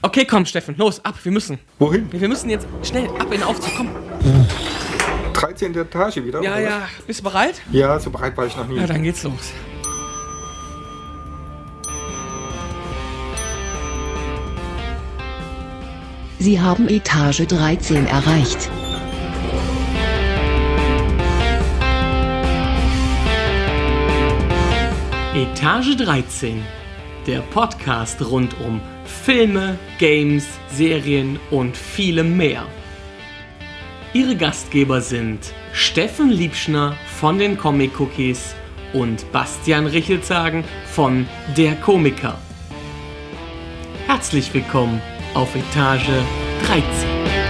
Okay, komm, Steffen, los, ab, wir müssen. Wohin? Wir müssen jetzt schnell ab in den Aufzug, komm. 13. Etage wieder? Ja, oder? ja, bist du bereit? Ja, so bereit war ich noch nie. Ja, dann geht's los. Sie haben Etage 13 erreicht. Etage 13, der Podcast rund um Filme, Games, Serien und vielem mehr. Ihre Gastgeber sind Steffen Liebschner von den Comic Cookies und Bastian Richelzagen von Der Komiker. Herzlich willkommen auf Etage 13.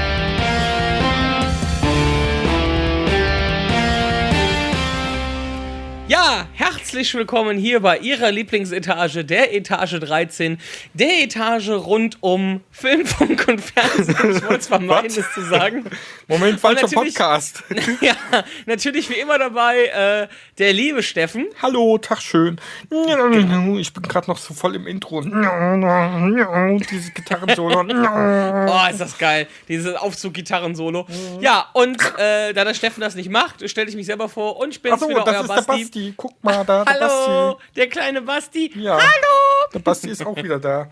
herzlich willkommen hier bei Ihrer Lieblingsetage, der Etage 13, der Etage rund um Film, Funk und Fernsehen. Ich wollte es vermeiden, es zu sagen. Moment, falscher Podcast. Ja, natürlich wie immer dabei äh, der liebe Steffen. Hallo, Tag schön. Ich bin gerade noch so voll im Intro. Dieses Gitarrensolo. Oh, ist das geil. Dieses Aufzug-Gitarren-Solo. Ja, und äh, da der Steffen das nicht macht, stelle ich mich selber vor und ich bin's Achso, wieder, das euer ist der Basti. Basti. Guck mal, da, der Hallo, Basti. der kleine Basti. Ja. Hallo. Der Basti ist auch wieder da.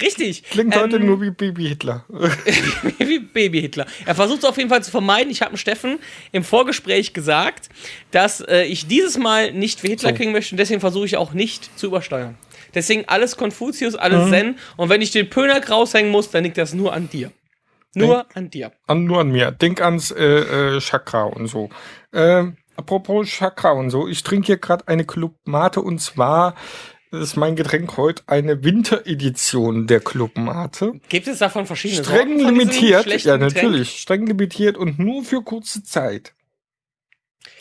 Richtig. Klingt heute Ähm, nur wie Baby Hitler. wie Baby-Hitler. Er versucht es auf jeden Fall zu vermeiden. Ich habe dem Steffen im Vorgespräch gesagt, dass äh, ich dieses Mal nicht wie Hitler So. klingen möchte und deswegen versuche ich auch nicht zu übersteuern. Deswegen alles Konfuzius, Mhm. alles Zen und wenn ich den Pöner raushängen muss, dann liegt das nur an dir. Nur an dir. An, nur an mir. Denk ans äh, äh, Chakra und so. Ähm, apropos Chakra und so. Ich trinke hier gerade eine Club Mate und zwar ist mein Getränk heute eine Winteredition der Club Mate. Gibt es davon verschiedene Streng Sorten limitiert. Ja, Getränk? natürlich. Streng limitiert und nur für kurze Zeit.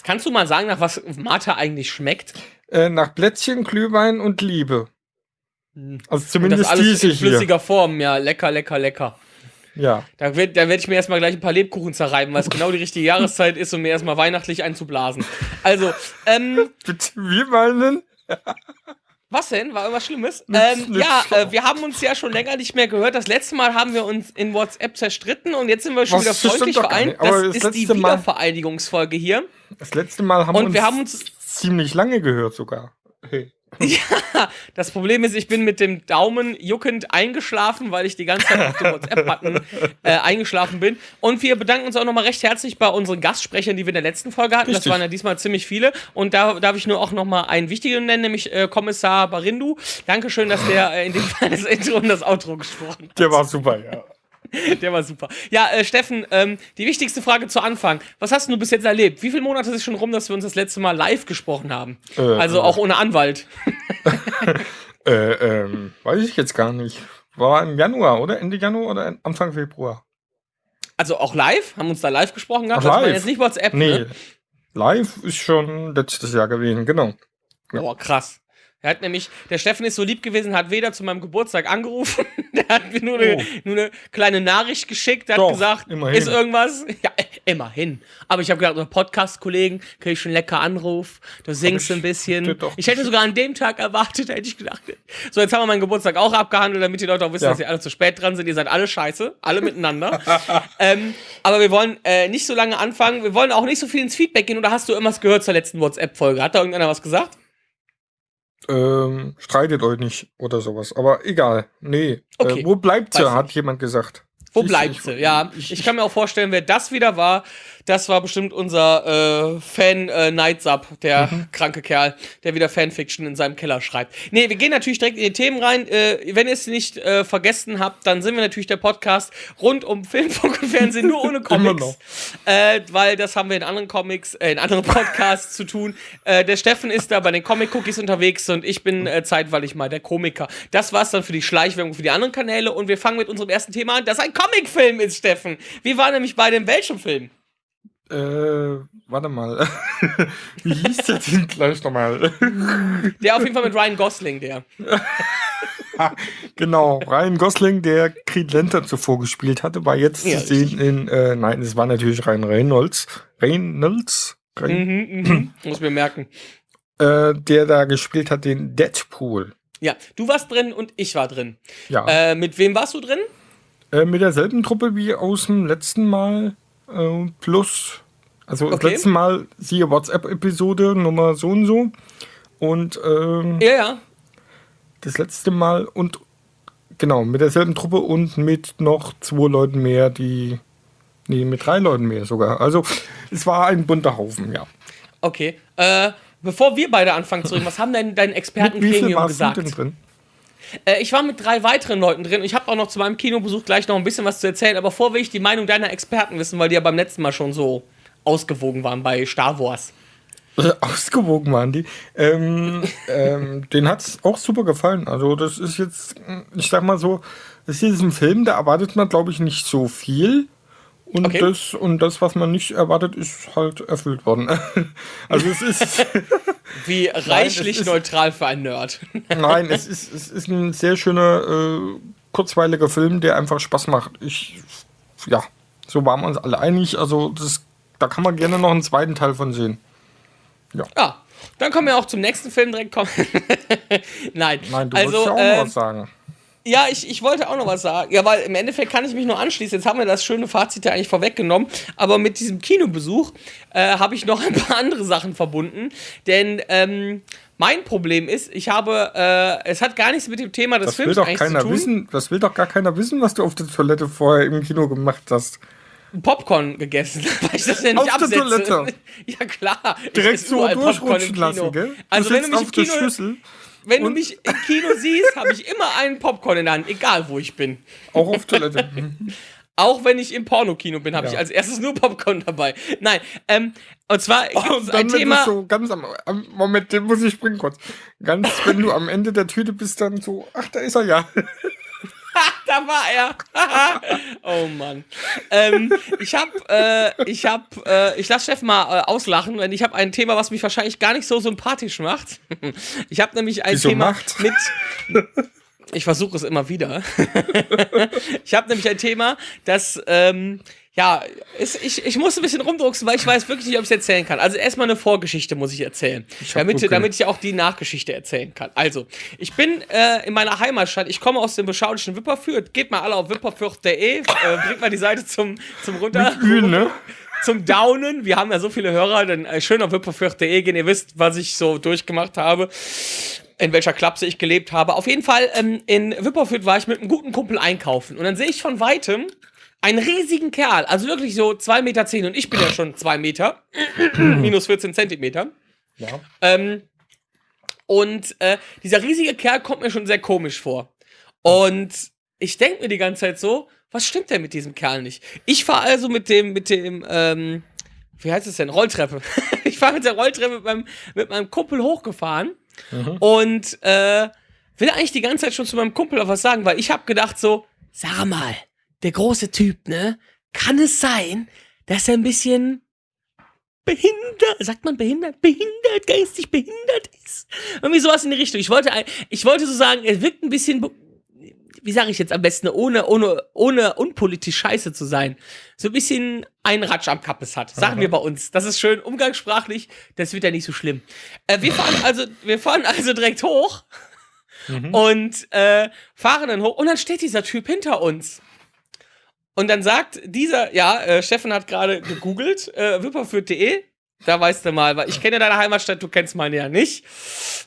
Kannst du mal sagen, nach was Mate eigentlich schmeckt? Äh, nach Plätzchen, Glühwein und Liebe. Also Hm. Und das zumindest alles diese in hier. flüssiger Form. Ja, lecker, lecker, lecker. Ja. Da werde da werd ich mir erstmal gleich ein paar Lebkuchen zerreiben, weil es genau die richtige Jahreszeit ist, um mir erstmal weihnachtlich einzublasen. Also, ähm, Bitte, wir meinen. was denn? War irgendwas Schlimmes? Ähm, ja, äh, wir haben uns ja schon länger nicht mehr gehört. Das letzte Mal haben wir uns in WhatsApp zerstritten und jetzt sind wir schon Was? wieder freundlich vereint. Das das ist die Mal- Wiedervereinigungsfolge hier. Das letzte Mal haben Und wir uns, haben uns- ziemlich lange gehört sogar. Hey. Ja, das Problem ist, ich bin mit dem Daumen juckend eingeschlafen, weil ich die ganze Zeit auf dem WhatsApp-Button äh, eingeschlafen bin. Und wir bedanken uns auch nochmal recht herzlich bei unseren Gastsprechern, die wir in der letzten Folge hatten. Das Richtig. waren ja diesmal ziemlich viele. Und da darf ich nur auch nochmal einen wichtigen nennen, nämlich äh, Kommissar Barindu. Dankeschön, dass der äh, in dem Fall das Intro und das Outro gesprochen hat. Der war super, ja. Der war super. Ja, äh, Steffen, ähm, die wichtigste Frage zu Anfang. Was hast du bis jetzt erlebt? Wie viele Monate ist es schon rum, dass wir uns das letzte Mal live gesprochen haben? Äh, also äh. auch ohne Anwalt. Äh, ähm, weiß ich jetzt gar nicht. War im Januar, oder? Ende Januar oder Anfang Februar? Also auch live? Haben uns da live gesprochen gehabt? Ach, live? jetzt nicht WhatsApp, Nee. ne? Live ist schon letztes Jahr gewesen, genau. Ja. Boah, krass. Er hat nämlich, der Steffen ist so lieb gewesen, hat weder zu meinem Geburtstag angerufen, der hat mir nur eine, Oh. nur eine kleine Nachricht geschickt, der hat Doch, gesagt, immerhin. ist irgendwas? Ja, immerhin. Aber ich habe gedacht, Podcast-Kollegen, kriege ich schon lecker Anruf, du singst ein bisschen. Ich hätte sogar an dem Tag erwartet, hätte ich gedacht. So, jetzt haben wir meinen Geburtstag auch abgehandelt, damit die Leute auch wissen, Ja. dass ihr alle zu spät dran sind. Ihr seid alle scheiße, alle miteinander. ähm, aber wir wollen äh, nicht so lange anfangen. Wir wollen auch nicht so viel ins Feedback gehen. Oder hast du irgendwas gehört zur letzten WhatsApp-Folge? Hat da irgendeiner was gesagt? Ähm, streitet euch nicht oder sowas. Aber egal. Nee. Okay. Äh, wo bleibt sie, hat nicht. jemand gesagt. Wo du, bleibt ich- sie? Ja, ich- ich, kann mir auch vorstellen, wer das wieder war. Das war bestimmt unser äh, Fan äh, Nightsub, der Mhm. kranke Kerl, der wieder Fanfiction in seinem Keller schreibt. Nee, wir gehen natürlich direkt in die Themen rein. Äh, wenn ihr es nicht äh, vergessen habt, dann sind wir natürlich der Podcast rund um Film, Funk und Fernsehen, nur ohne Comics. Äh, weil das haben wir in anderen Comics, äh, in anderen Podcasts zu tun. Äh, der Steffen ist da bei den Comic-Cookies unterwegs und ich bin äh, zeitweilig mal der Komiker. Das war's dann für die Schleichwerbung für die anderen Kanäle und wir fangen mit unserem ersten Thema an, das ein Comicfilm ist, Steffen. Wir waren nämlich bei dem welchem Film? Äh, warte mal. Wie hieß der denn gleich nochmal? Der auf jeden Fall mit Ryan Gosling, der. genau, Ryan Gosling, der Creed Lantern zuvor gespielt hatte, war jetzt Ja, zu sehen in, äh, nein, es war natürlich Ryan Reynolds. Reynolds? Reyn Mhm, mhm. Muss mir merken. äh, der da gespielt hat, den Deadpool. Ja, du warst drin und ich war drin. Ja. Äh, mit wem warst du drin? Äh, mit derselben Truppe wie aus dem letzten Mal. Äh, plus. Also das Okay. letzte Mal siehe WhatsApp-Episode Nummer so und so. Und ähm, Ja, ja. das letzte Mal und genau, mit derselben Truppe und mit noch zwei Leuten mehr, die. Nee, mit drei Leuten mehr sogar. Also es war ein bunter Haufen, ja. Okay. Äh, bevor wir beide anfangen zu reden, was haben denn dein Mit wie viel Expertengremium gesagt? drin? Äh, ich war mit drei weiteren Leuten drin. Ich habe auch noch zu meinem Kinobesuch gleich noch ein bisschen was zu erzählen. Aber vorher will ich die Meinung deiner Experten wissen, weil die ja beim letzten Mal schon so ausgewogen waren bei Star Wars. Ausgewogen waren die. Ähm, ähm, den hat's auch super gefallen. Also, das ist jetzt, ich sag mal so, das ist ein Film, da erwartet man, glaube ich, nicht so viel. Und, Okay. das, und das, was man nicht erwartet, ist halt erfüllt worden. also, es ist, Wie reichlich ist- neutral für einen Nerd. nein, es ist, es ist ein sehr schöner, äh, kurzweiliger Film, der einfach Spaß macht. Ich, ja, so waren wir uns alle einig. Also, das, da kann man gerne noch einen zweiten Teil von sehen. ja, dann können wir auch zum nächsten Film direkt kommen. Nein, Nein, du also, wolltest ja auch äh, noch was sagen. Ja, ich, ich wollte auch noch was sagen. Ja, weil im Endeffekt kann ich mich nur anschließen. Jetzt haben wir das schöne Fazit ja eigentlich vorweggenommen. Aber mit diesem Kinobesuch äh, habe ich noch ein paar andere Sachen verbunden. Denn ähm, mein Problem ist, ich habe, äh, es hat gar nichts mit dem Thema des Das will Films doch eigentlich keiner zu tun. wissen. Das will doch gar keiner wissen, was du auf der Toilette vorher im Kino gemacht hast. Popcorn gegessen, weil ich das ja nicht Auf der absetze. Toilette? Ja klar. Direkt so durchrutschen lassen, gell? Also du wenn sitzt du mich auf im der Kino, Wenn du und- mich im Kino siehst, habe ich immer einen Popcorn in der Hand, egal wo ich bin. auch auf Toilette. Mhm. Auch wenn ich im Pornokino bin, habe Ja. ich als erstes nur Popcorn dabei. Nein, ähm, und zwar Oh, Und ein Thema. du so ganz am, am Moment, den muss ich springen kurz. Ganz, wenn du am Ende der Tüte bist, dann so, ach, da ist er ja. da war er. oh Mann. Ähm, ich habe, äh, ich habe, äh, ich lasse Chef mal äh, auslachen, denn ich habe ein Thema, was mich wahrscheinlich gar nicht so sympathisch macht. ich habe nämlich ein Wieso Thema macht? mit. Ich versuche es immer wieder. ich habe nämlich ein Thema, das, ähm, ja, ist, ich, ich muss ein bisschen rumdrucksen, weil ich weiß wirklich nicht, ob ich es erzählen kann. Also erstmal eine Vorgeschichte muss ich erzählen. hab damit, damit ich auch die Nachgeschichte erzählen kann. Also, ich bin äh, in meiner Heimatstadt, ich komme aus dem beschaulichen Wipperfürth. Geht mal alle auf wipperfürth.de, äh, bringt mal die Seite zum, zum runter. Ü, ne? Zum Downen. Wir haben ja so viele Hörer, dann äh, schön auf wipperfürth.de gehen. Ihr wisst, was ich so durchgemacht habe in welcher Klapse ich gelebt habe. Auf jeden Fall, ähm, in Wipperfürth war ich mit einem guten Kumpel einkaufen. Und dann sehe ich von Weitem einen riesigen Kerl, also wirklich so 2,10 Meter zehn, und ich bin ja schon 2 Meter, minus 14 Zentimeter. Ja. Ähm, und äh, dieser riesige Kerl kommt mir schon sehr komisch vor. Und ich denke mir die ganze Zeit so, was stimmt denn mit diesem Kerl nicht? Ich fahre also mit dem, mit dem, ähm, wie heißt es denn? Rolltreppe. ich fahre mit der Rolltreppe mit meinem, mit meinem Kumpel hochgefahren und äh, will eigentlich die ganze Zeit schon zu meinem Kumpel auf was sagen, weil ich habe gedacht so, sag mal, der große Typ, ne? Kann es sein, dass er ein bisschen behindert, sagt man behindert, behindert, geistig behindert ist? Irgendwie sowas in die Richtung. Ich wollte, ein- ich wollte so sagen, er wirkt ein bisschen, wie sage ich jetzt am besten, ohne, ohne, ohne unpolitisch scheiße zu sein. So ein bisschen einen Ratsch am Kappes hat. Sagen wir bei uns. Das ist schön umgangssprachlich, das wird ja nicht so schlimm. Äh, wir fahren also, wir fahren also direkt hoch und äh, fahren dann hoch und dann steht dieser Typ hinter uns. Und dann sagt dieser, ja, äh, Steffen hat gerade gegoogelt, äh, wipperfürth.de. Da weißt du mal, weil ich kenne deine Heimatstadt, du kennst meine ja nicht.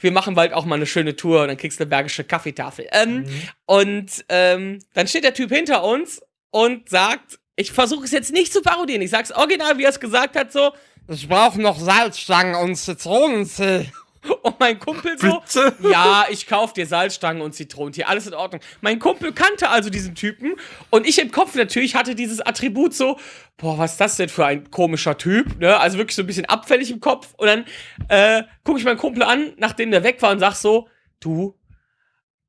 Wir machen bald auch mal eine schöne Tour und dann kriegst du eine bergische Kaffeetafel. Ähm, Und ähm, dann steht der Typ hinter uns und sagt, ich versuche es jetzt nicht zu parodieren, ich sag's original, wie er es gesagt hat, so, Ich brauche noch Salzstangen und Zitronentee. und mein Kumpel so, Bitte? ja, ich kauf dir Salzstangen und Zitronentee, alles in Ordnung. Mein Kumpel kannte also diesen Typen und ich im Kopf natürlich hatte dieses Attribut so, boah, was ist das denn für ein komischer Typ, ne? Also wirklich so ein bisschen abfällig im Kopf und dann äh, gucke ich meinen Kumpel an, nachdem der weg war und sag so, du,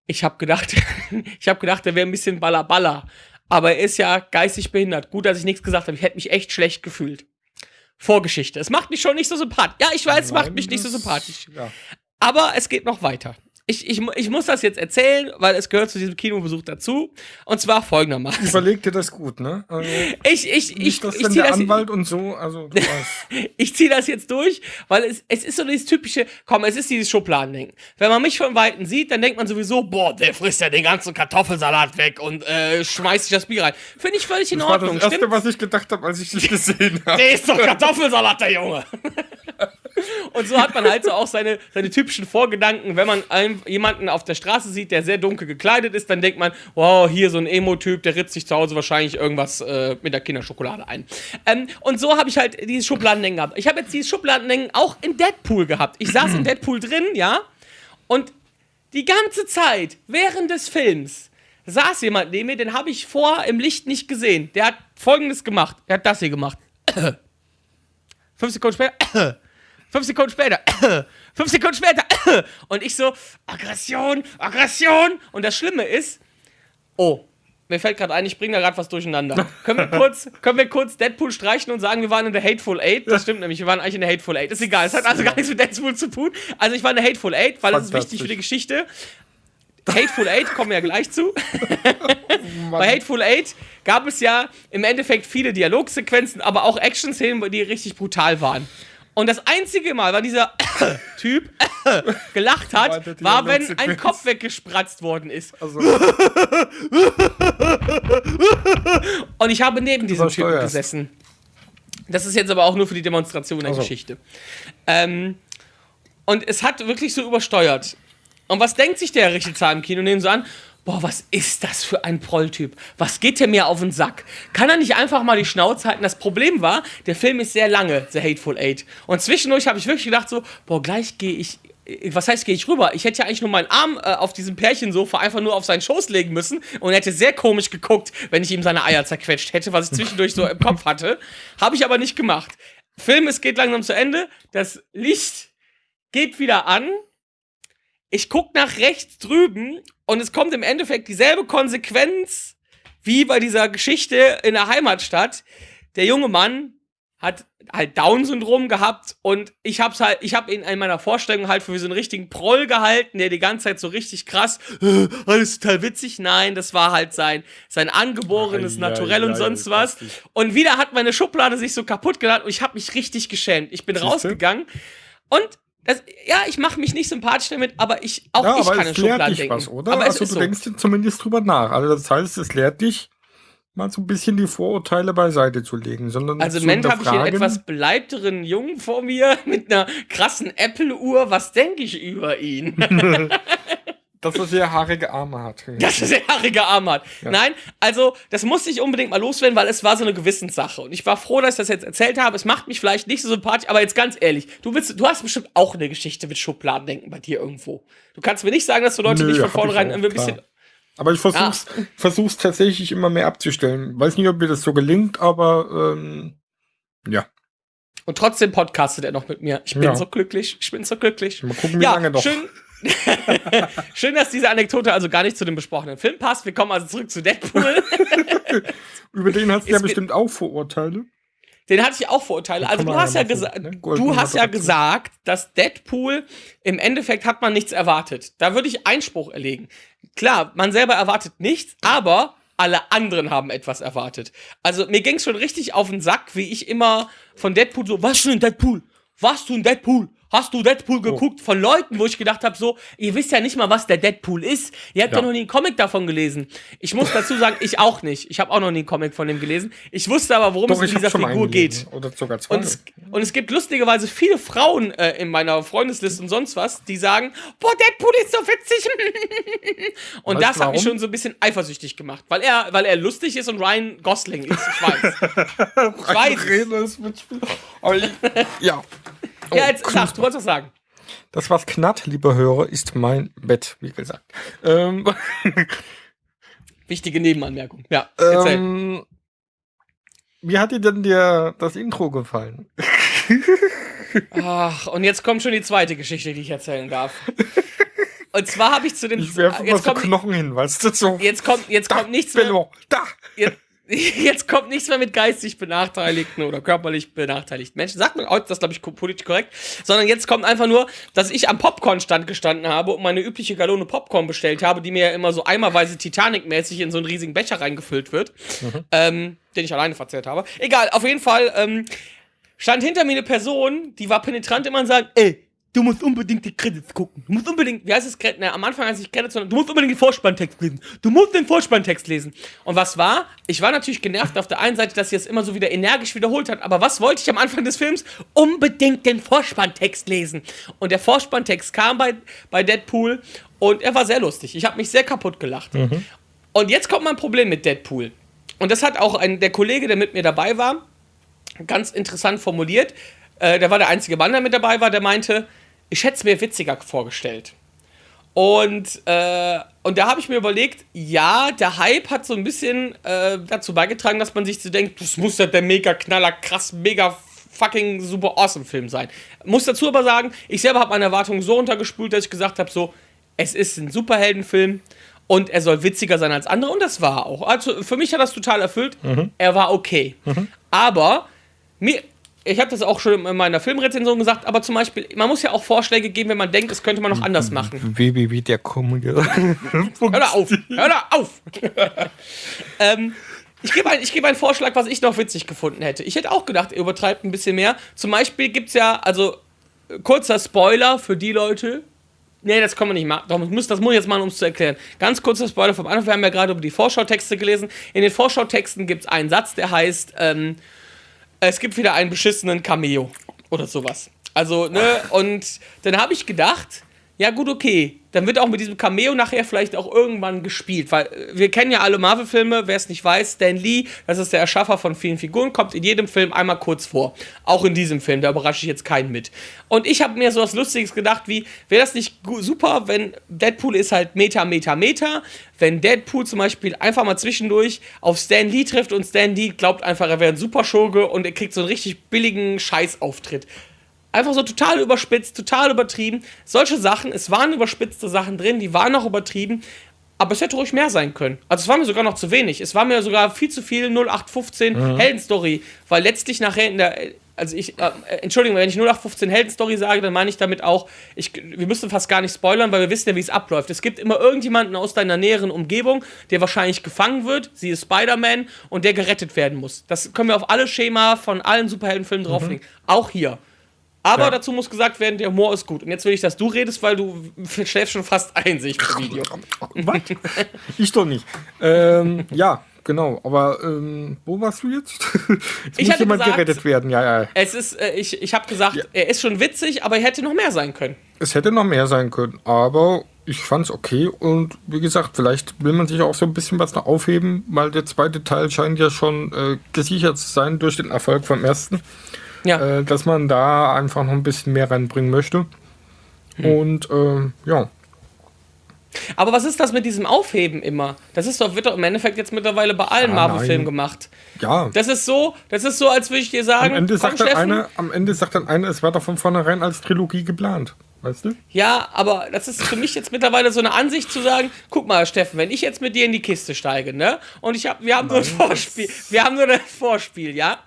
ich hab gedacht, ich hab gedacht, der wäre ein bisschen ballerballer, aber er ist ja geistig behindert. Gut, dass ich nichts gesagt habe, ich hätte mich echt schlecht gefühlt. Vorgeschichte. Es macht mich schon nicht so sympathisch. Ja, ich weiß, es macht mich nicht so sympathisch. Ja. Aber es geht noch weiter. Ich, ich, ich muss das jetzt erzählen, weil es gehört zu diesem Kinobesuch dazu. Und zwar folgendermaßen. Überleg dir das gut, ne? Also, Ich, ich, ich, dass ich ziehe der das, Anwalt und so, also du weißt. ich zieh das jetzt durch, weil es, es ist so dieses typische, komm, es ist dieses Schubladendenken. Wenn man mich von Weitem sieht, dann denkt man sowieso, boah, der frisst ja den ganzen Kartoffelsalat weg und äh, schmeißt sich das Bier rein. Finde ich völlig in Das war Ordnung, das Erste, stimmt? was ich gedacht habe, als ich dich gesehen habe. Der ist doch Kartoffelsalat, der Junge. Und so hat man halt so auch seine, seine typischen Vorgedanken. Wenn man einem, jemanden auf der Straße sieht, der sehr dunkel gekleidet ist, dann denkt man, wow, hier so ein Emo-Typ, der ritzt sich zu Hause wahrscheinlich irgendwas äh, mit der Kinderschokolade ein. Ähm, und so habe ich halt dieses Schubladendenken gehabt. Ich habe jetzt dieses Schubladendenken auch in Deadpool gehabt. Ich saß in Deadpool drin, ja, und die ganze Zeit, während des Films, saß jemand neben mir, den habe ich vor im Licht nicht gesehen. Der hat folgendes gemacht. Er hat das hier gemacht. Fünf Sekunden später. Fünf Sekunden später. Fünf Sekunden später. Und ich so, Aggression, Aggression. Und das Schlimme ist, oh, mir fällt gerade ein, ich bringe da gerade was durcheinander. können, wir kurz, können wir kurz Deadpool streichen und sagen, wir waren in der Hateful Eight? Das stimmt nämlich, wir waren eigentlich in der Hateful Eight. Ist egal, es hat also gar nichts mit Deadpool zu tun. Also ich war in der Hateful Eight, weil das ist wichtig für die Geschichte. Hateful Eight kommen wir ja gleich zu. Bei Hateful Eight gab es ja im Endeffekt viele Dialogsequenzen, aber auch Action-Szenen, die richtig brutal waren. Und das einzige Mal, wann dieser Typ gelacht hat, war, wenn ein. Kopf weggespratzt worden ist. Also, Und ich habe neben diesem Typen Übersteuerst. gesessen. Das ist jetzt aber auch nur für die Demonstration der Ach so. Geschichte. Ähm, und es hat wirklich so übersteuert. Und was denkt sich der Richard im Kino? Nehmen so an, boah, was ist das für ein Prolltyp? Was geht der mir auf den Sack? Kann er nicht einfach mal die Schnauze halten? Das Problem war, der Film ist sehr lange, The Hateful Eight. Und zwischendurch habe ich wirklich gedacht so, boah, gleich gehe ich was heißt, gehe ich rüber? Ich hätte ja eigentlich nur meinen Arm äh, auf diesem Pärchensofa einfach nur auf seinen Schoß legen müssen und er hätte sehr komisch geguckt, wenn ich ihm seine Eier zerquetscht hätte, was ich zwischendurch so im Kopf hatte. Habe ich aber nicht gemacht. Film, es geht langsam zu Ende. Das Licht geht wieder an. Ich guck nach rechts drüben und es kommt im Endeffekt dieselbe Konsequenz wie bei dieser Geschichte in der Heimatstadt. Der junge Mann hat halt Down-Syndrom gehabt und ich hab's halt, ich hab ihn in meiner Vorstellung halt für so einen richtigen Proll gehalten, der die ganze Zeit so richtig krass, äh, alles total witzig. Nein, das war halt sein, sein angeborenes Ei, Naturell ei, und ei, sonst was. Und wieder hat meine Schublade sich so kaputt geladen und ich habe mich richtig geschämt. Ich bin Siehste? rausgegangen und das, ja, ich mache mich nicht sympathisch damit, aber ich, auch ja, ich kann in es lehrt Schubladen dich denken. was, oder? Aber also du so. denkst dir zumindest drüber nach. Also das heißt, es lehrt dich, mal so ein bisschen die Vorurteile beiseite zu legen, sondern Also im Moment habe ich hier einen etwas beleibteren Jungen vor mir mit einer krassen Apple-Uhr. Was denke ich über ihn? dass er sehr haarige Arme hat. Dass er sehr haarige Arme hat. Nein, also das musste ich unbedingt mal loswerden, weil es war so eine Gewissenssache. Und ich war froh, dass ich das jetzt erzählt habe. Es macht mich vielleicht nicht so sympathisch, aber jetzt ganz ehrlich, du willst, du hast bestimmt auch eine Geschichte mit Schubladendenken bei dir irgendwo. Du kannst mir nicht sagen, dass du Leute Nö, nicht von vornherein ein bisschen. Aber ich versuch's, versuch's tatsächlich immer mehr abzustellen. Weiß nicht, ob mir das so gelingt, aber ähm, ja. Und trotzdem podcastet er noch mit mir. Ich bin Ja. so glücklich. Ich bin so glücklich. Mal gucken, wie ja, lange noch. Schön, schön, dass diese Anekdote also gar nicht zu dem besprochenen Film passt. Wir kommen also zurück zu Deadpool. Über den hast du ja bestimmt auch Vorurteile. Den hatte ich auch Vorurteile. Also du hast ja gucken, ne? du hast ja gesagt, dass Deadpool im Endeffekt hat man nichts erwartet. Da würde ich Einspruch erlegen. Klar, man selber erwartet nichts, aber alle anderen haben etwas erwartet. Also mir ging es schon richtig auf den Sack, wie ich immer von Deadpool so, was für ein Deadpool? Was du ein Deadpool? Hast du Oh. Deadpool geguckt? Von Leuten, wo ich gedacht habe, so, ihr wisst ja nicht mal, was der Deadpool ist. Ihr habt ja, Ja. noch nie einen Comic davon gelesen. Ich muss dazu sagen, ich auch nicht. Ich habe auch noch nie einen Comic von dem gelesen. Ich wusste aber, worum Doch, es in dieser Figur geht. Oder sogar zwei. Und es, und es gibt lustigerweise viele Frauen äh, in meiner Freundesliste und sonst was, die sagen, boah, Deadpool ist so witzig. und Weißt das hat mich schon so ein bisschen eifersüchtig gemacht, weil er, weil er lustig ist und Ryan Gosling ist. Ich weiß. ich weiß. Rede ist Mitspiel. Aber ich, ja. Oh, ja, jetzt sag, du wolltest was sagen. Das, was knarrt, lieber Hörer, ist mein Bett, wie gesagt. Ähm, Wichtige Nebenanmerkung. Ja, erzähl. ähm, wie hat dir denn der, das Intro gefallen? Ach, und jetzt kommt schon die zweite Geschichte, die ich erzählen darf. Und zwar habe ich zu den. Ich werfe mal jetzt, so kommt, Knochen hin, weißt du, so. jetzt kommt, jetzt da, kommt nichts mehr. Bello, da. Jetzt, jetzt kommt nichts mehr mit geistig benachteiligten oder körperlich benachteiligten Menschen. Sagt man heute das, glaube ich, politisch korrekt. Sondern jetzt kommt einfach nur, dass ich am Popcorn-Stand gestanden habe und meine übliche Gallone Popcorn bestellt habe, die mir ja immer so eimerweise Titanic-mäßig in so einen riesigen Becher reingefüllt wird, ähm, den ich alleine verzehrt habe. Egal, auf jeden Fall ähm, stand hinter mir eine Person, die war penetrant immer und sagt, ey, du musst unbedingt die Credits gucken. Du musst unbedingt, wie heißt es? Ne, am Anfang heißt es nicht Credits, sondern du musst unbedingt den Vorspanntext lesen. Du musst den Vorspanntext lesen. Und was war? Ich war natürlich genervt auf der einen Seite, dass sie es immer so wieder energisch wiederholt hat, aber was wollte ich am Anfang des Films? Unbedingt den Vorspanntext lesen. Und der Vorspanntext kam bei, bei Deadpool und er war sehr lustig. Ich habe mich sehr kaputt gelacht. Und jetzt kommt mein Problem mit Deadpool. Und das hat auch ein, der Kollege, der mit mir dabei war, ganz interessant formuliert. Äh, der war der einzige Mann, der mit dabei war, der meinte, ich hätte es mir witziger vorgestellt. Und, äh, und da habe ich mir überlegt, ja, der Hype hat so ein bisschen äh, dazu beigetragen, dass man sich so denkt, das muss ja der mega knaller, krass, mega fucking super awesome Film sein. Muss dazu aber sagen, ich selber habe meine Erwartungen so runtergespult, dass ich gesagt habe, so, es ist ein Superheldenfilm und er soll witziger sein als andere und das war auch. Also für mich hat das total erfüllt. Er war okay. Aber mir, ich habe das auch schon in meiner Filmrezension gesagt, aber zum Beispiel, man muss ja auch Vorschläge geben, wenn man denkt, das könnte man noch anders machen. WWW der Komödie. Hör da auf! Hör da auf! ähm, ich gebe ein, gebe einen Vorschlag, was ich noch witzig gefunden hätte. Ich hätte auch gedacht, er übertreibt ein bisschen mehr. Zum Beispiel gibt es ja, also äh, kurzer Spoiler für die Leute. Nee, das kann man nicht machen. Doch, das muss, das muss ich jetzt machen, um es zu erklären. Ganz kurzer Spoiler vom Anfang. Wir haben ja gerade über die Vorschautexte gelesen. In den Vorschautexten gibt es einen Satz, der heißt, ähm, es gibt wieder einen beschissenen Cameo oder sowas. Also, ne, und dann habe ich gedacht, ja gut, okay, dann wird auch mit diesem Cameo nachher vielleicht auch irgendwann gespielt, weil äh, wir kennen ja alle Marvel-Filme, wer es nicht weiß, Stan Lee, das ist der Erschaffer von vielen Figuren, kommt in jedem Film einmal kurz vor. Auch in diesem Film, da überrasche ich jetzt keinen mit. Und ich habe mir so was Lustiges gedacht, wie, wäre das nicht super, wenn Deadpool ist halt Meta, Meta, Meta, wenn Deadpool zum Beispiel einfach mal zwischendurch auf Stan Lee trifft und Stan Lee glaubt einfach, er wäre ein Superschurke und er kriegt so einen richtig billigen Scheißauftritt. Einfach so total überspitzt, total übertrieben. Solche Sachen, es waren überspitzte Sachen drin, die waren auch übertrieben, aber es hätte ruhig mehr sein können. Also es war mir sogar noch zu wenig. Es war mir sogar viel zu viel 0815 Heldenstory, weil letztlich nachher in der also ich, äh, Entschuldigung, wenn ich 0815 Heldenstory sage, dann meine ich damit auch, ich, wir müssen fast gar nicht spoilern, weil wir wissen ja, wie es abläuft. Es gibt immer irgendjemanden aus deiner näheren Umgebung, der wahrscheinlich gefangen wird, sie ist Spider-Man und der gerettet werden muss. Das können wir auf alle Schema von allen Superheldenfilmen drauflegen. Auch hier. Aber Ja. dazu muss gesagt werden, der Humor ist gut. Und jetzt will ich, dass du redest, weil du schläfst schon fast ein, sehe ich im Video. Was? Ich doch nicht. Ähm, ja, genau. Aber ähm, wo warst du jetzt? jetzt Ich muss jemand gesagt- gerettet werden. Ja, ja. Es ist, äh, ich, ich habe gesagt, er ist schon witzig, aber er hätte noch mehr sein können. Es hätte noch mehr sein können, aber ich fand's okay und wie gesagt, vielleicht will man sich auch so ein bisschen was noch aufheben, weil der zweite Teil scheint ja schon äh, gesichert zu sein durch den Erfolg vom ersten, Ja. äh, dass man da einfach noch ein bisschen mehr reinbringen möchte. Hm. Und ähm, ja, Aber was ist das mit diesem Aufheben immer? Das ist doch, wird doch im Endeffekt jetzt mittlerweile bei allen Ah, Marvel-Filmen nein. gemacht. ja. Das ist so, das ist so, als würde ich dir sagen, Am Ende, sagt dann Steffen, einer, am Ende sagt dann einer, es war doch von vornherein als Trilogie geplant. Weißt du? Ja, aber das ist für mich jetzt mittlerweile so eine Ansicht zu sagen, guck mal, Steffen, wenn ich jetzt mit dir in die Kiste steige, ne? Und ich hab, wir haben nur ein Vorspiel, wir haben nur das Vorspiel, ja?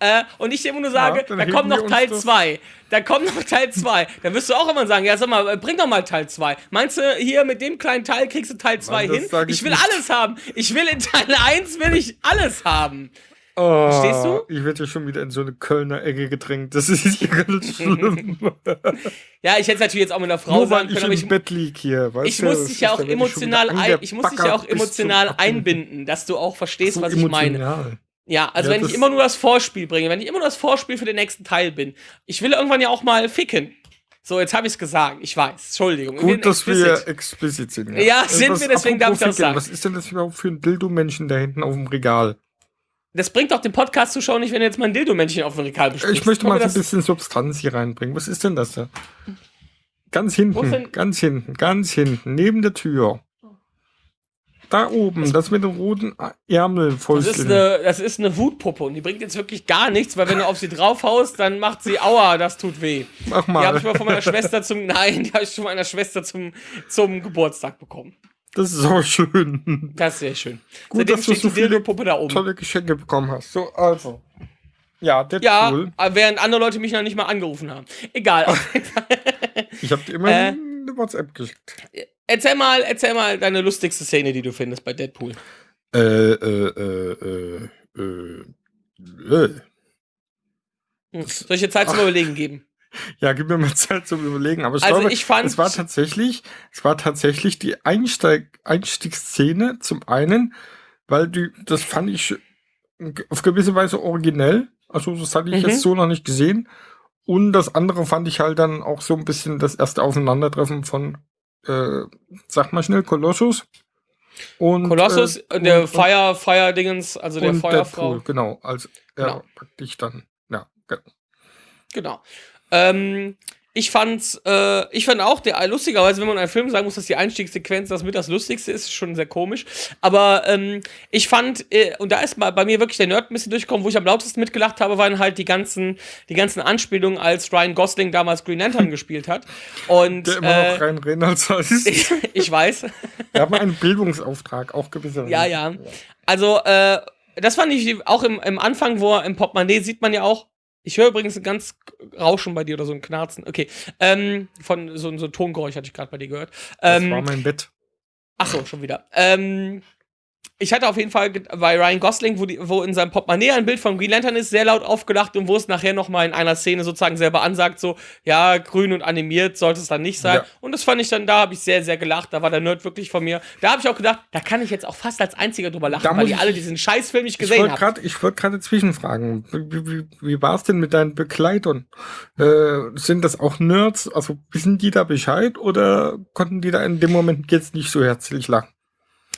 Äh, und ich dir immer nur sage, dann da kommt noch Teil das- 2. Da kommt noch Teil 2. Dann wirst du auch immer sagen, ja, sag mal, äh, bring doch mal Teil 2. Meinst du, hier mit dem kleinen Teil kriegst du Teil 2 das hin? Ich ich will nicht. alles haben. Ich will in Teil 1 will ich alles haben. Oh, Verstehst du? Ich werde ja schon wieder in so eine Kölner Ecke gedrängt. Das ist ja ganz schlimm. Ja, ich hätte es natürlich jetzt auch mit einer Frau Nur weil sagen ich können, aber ich, Bett lieg hier. Ich muss das dich ja auch ich emotional ein, ich muss dich ja auch emotional einbinden, dass du auch verstehst, So was ich meine. Ja, also Ja, wenn ich immer nur das Vorspiel bringe, wenn ich immer nur das Vorspiel für den nächsten Teil bin. Ich will irgendwann ja auch mal ficken. So, jetzt habe ich es gesagt. Ich weiß. Entschuldigung. bin Gut, dass explicit. wir explizit sind. Ja, sind Was- wir, deswegen darf ich das sagen. Was ist denn das überhaupt für ein Dildo-Männchen da hinten auf dem Regal? Das bringt doch den Podcast-Zuschauer nicht, wenn du jetzt mal ein Dildo-Männchen auf dem Regal besprichst. Ich möchte mal so ein bisschen Substanz hier reinbringen. Was ist denn das da? Ganz hinten, ganz hinten, ganz hinten, neben der Tür. Da oben, das mit den roten Das Ärmelfäustchen. ist, eine, das ist eine Wutpuppe und die bringt jetzt wirklich gar nichts, weil wenn du auf sie draufhaust, dann macht sie Aua, das tut weh. Mach Die habe mal. ich mal von meiner Schwester zum, nein, die habe ich von meiner Schwester zum, zum Geburtstag bekommen. Das ist auch schön. Das ist sehr schön. Gut, Seitdem dass du so die viele Dildo-Puppe da oben. Tolle Geschenke bekommen hast. So, also. Ja, Ja, Deadpool. während andere Leute mich noch nicht mal angerufen haben. Egal. Ich habe dir immer Äh. eine WhatsApp geschickt. Erzähl mal, erzähl mal deine lustigste Szene, die du findest bei Deadpool. Äh, äh, äh, äh, äh, äh. Hm. Soll ich dir Zeit zum Überlegen geben? Ja, gib mir mal Zeit zum Überlegen. Aber ich Also glaube, ich fand- es war tatsächlich, es war tatsächlich die Einsteig Einstiegsszene zum einen, weil die, das fand ich auf gewisse Weise originell. Also das hatte ich Mhm. jetzt so noch nicht gesehen. Und das andere fand ich halt dann auch so ein bisschen das erste Aufeinandertreffen von, äh, sag mal schnell, Kolossus. Und, Kolossus, äh, der und- Fire, Fire-Dingens, also der Feuerfrau. Deadpool, genau, als er Genau. praktisch dann, ja, ge- Genau. Ähm, ich fand's, äh, ich fand auch, der, lustigerweise, wenn man einen Film sagen muss, dass die Einstiegssequenz das mit das Lustigste ist, ist schon sehr komisch. Aber ähm, ich fand, äh, und da ist mal bei mir wirklich der Nerd ein bisschen durchgekommen, wo ich am lautesten mitgelacht habe, waren halt die ganzen, die ganzen Anspielungen, als Ryan Gosling damals Green Lantern gespielt hat. Und der immer noch äh, rein Reynolds heißt. ich, ich weiß. Wir haben einen Bildungsauftrag, auch gewisser Ja, ja. Also, äh, das fand ich auch im, im Anfang, wo er im Portemonnaie sieht man ja auch. Ich höre übrigens ein ganz Rauschen bei dir oder so ein Knarzen. Okay. Ähm, von so, so ein Tongeräusch hatte ich gerade bei dir gehört. Das Ähm, war mein Bett. ach so, schon wieder. Ähm, ich hatte auf jeden Fall bei Ryan Gosling, wo, die, wo in seinem Portemonnaie ein Bild von Green Lantern ist, sehr laut aufgelacht und wo es nachher noch mal in einer Szene sozusagen selber ansagt, so, ja, grün und animiert sollte es dann nicht sein. Ja. Und das fand ich dann, da habe ich sehr, sehr gelacht. Da war der Nerd wirklich von mir. Da habe ich auch gedacht, da kann ich jetzt auch fast als einziger drüber lachen, Da weil ich- alle diesen Scheißfilm nicht Ich gesehen gerade ich wollte gerade zwischenfragen. Wie, wie, wie war es denn mit deinen Begleitern? Äh, sind das auch Nerds? Also wissen die da Bescheid oder konnten die da in dem Moment jetzt nicht so herzlich lachen?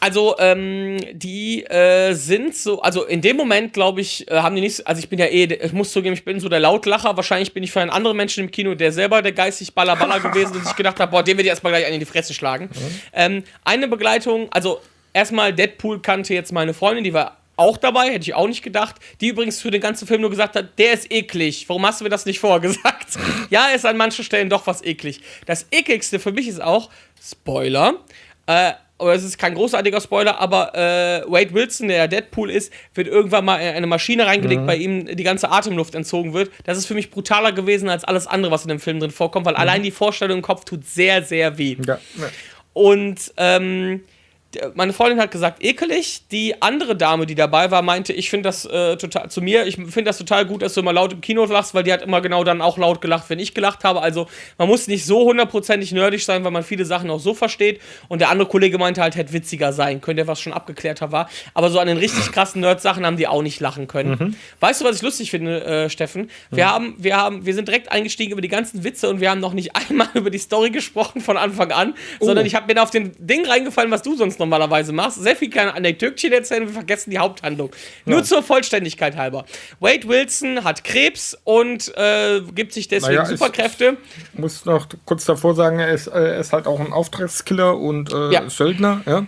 Also, ähm, die äh, sind so, also in dem Moment, glaube ich, äh, haben die nicht, also ich bin ja eh, ich muss zugeben, ich bin so der Lautlacher. Wahrscheinlich bin ich für einen anderen Menschen im Kino, der selber der geistig Ballerballer gewesen und sich gedacht hat, boah, den will ich erstmal gleich einen in die Fresse schlagen. Ähm, eine Begleitung, also erstmal Deadpool kannte jetzt meine Freundin, die war auch dabei, hätte ich auch nicht gedacht. Die übrigens für den ganzen Film nur gesagt hat, der ist eklig. Warum hast du mir das nicht vorher gesagt? ja, ist an manchen Stellen doch was eklig. Das ekligste für mich ist auch, Spoiler, äh, oder es ist kein großartiger Spoiler, aber äh, Wade Wilson, der Deadpool ist, wird irgendwann mal in eine Maschine reingelegt, bei ihm die ganze Atemluft entzogen wird. Das ist für mich brutaler gewesen als alles andere, was in dem Film drin vorkommt, weil allein die Vorstellung im Kopf tut sehr, sehr weh. Ja. Und ähm, meine Freundin hat gesagt, ekelig. Die andere Dame, die dabei war, meinte, ich finde das äh, total zu mir, ich finde das total gut, dass du immer laut im Kino lachst, weil die hat immer genau dann auch laut gelacht, wenn ich gelacht habe. Also man muss nicht so hundertprozentig nerdig sein, weil man viele Sachen auch so versteht. Und der andere Kollege meinte halt, hätte witziger sein können, der was schon abgeklärter war. Aber so an den richtig krassen Nerd-Sachen haben die auch nicht lachen können. Weißt du, was ich lustig finde, äh, Steffen? Wir haben, wir haben, wir sind direkt eingestiegen über die ganzen Witze und wir haben noch nicht einmal über die Story gesprochen von Anfang an, sondern ich habe mir auf den Ding reingefallen, was du sonst normalerweise machst. Sehr viel kleine Anekdötchen erzählen und wir vergessen die Haupthandlung. Nur zur Vollständigkeit halber. Wade Wilson hat Krebs und äh, gibt sich deswegen Naja, Superkräfte. Ich muss noch kurz davor sagen, er ist, äh, er ist halt auch ein Auftragskiller und äh, Ja. Mhm. Söldner, ja.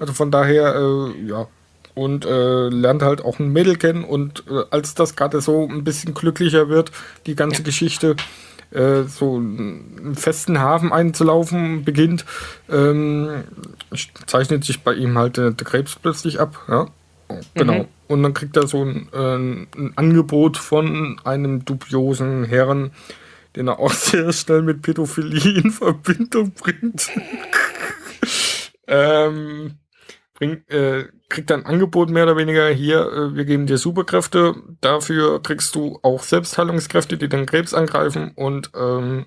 Also von daher, äh, ja. Und äh, lernt halt auch ein Mädel kennen und äh, als das gerade so ein bisschen glücklicher wird, die ganze Geschichte äh, so einen festen Hafen einzulaufen beginnt, ähm, zeichnet sich bei ihm halt der Krebs plötzlich ab, ja. Genau. Mhm. Und dann kriegt er so ein, äh, ein Angebot von einem dubiosen Herren, den er auch sehr schnell mit Pädophilie in Verbindung bringt. ähm, bring, äh, kriegt ein Angebot mehr oder weniger hier, äh, wir geben dir Superkräfte, dafür kriegst du auch Selbstheilungskräfte, die den Krebs angreifen und ähm,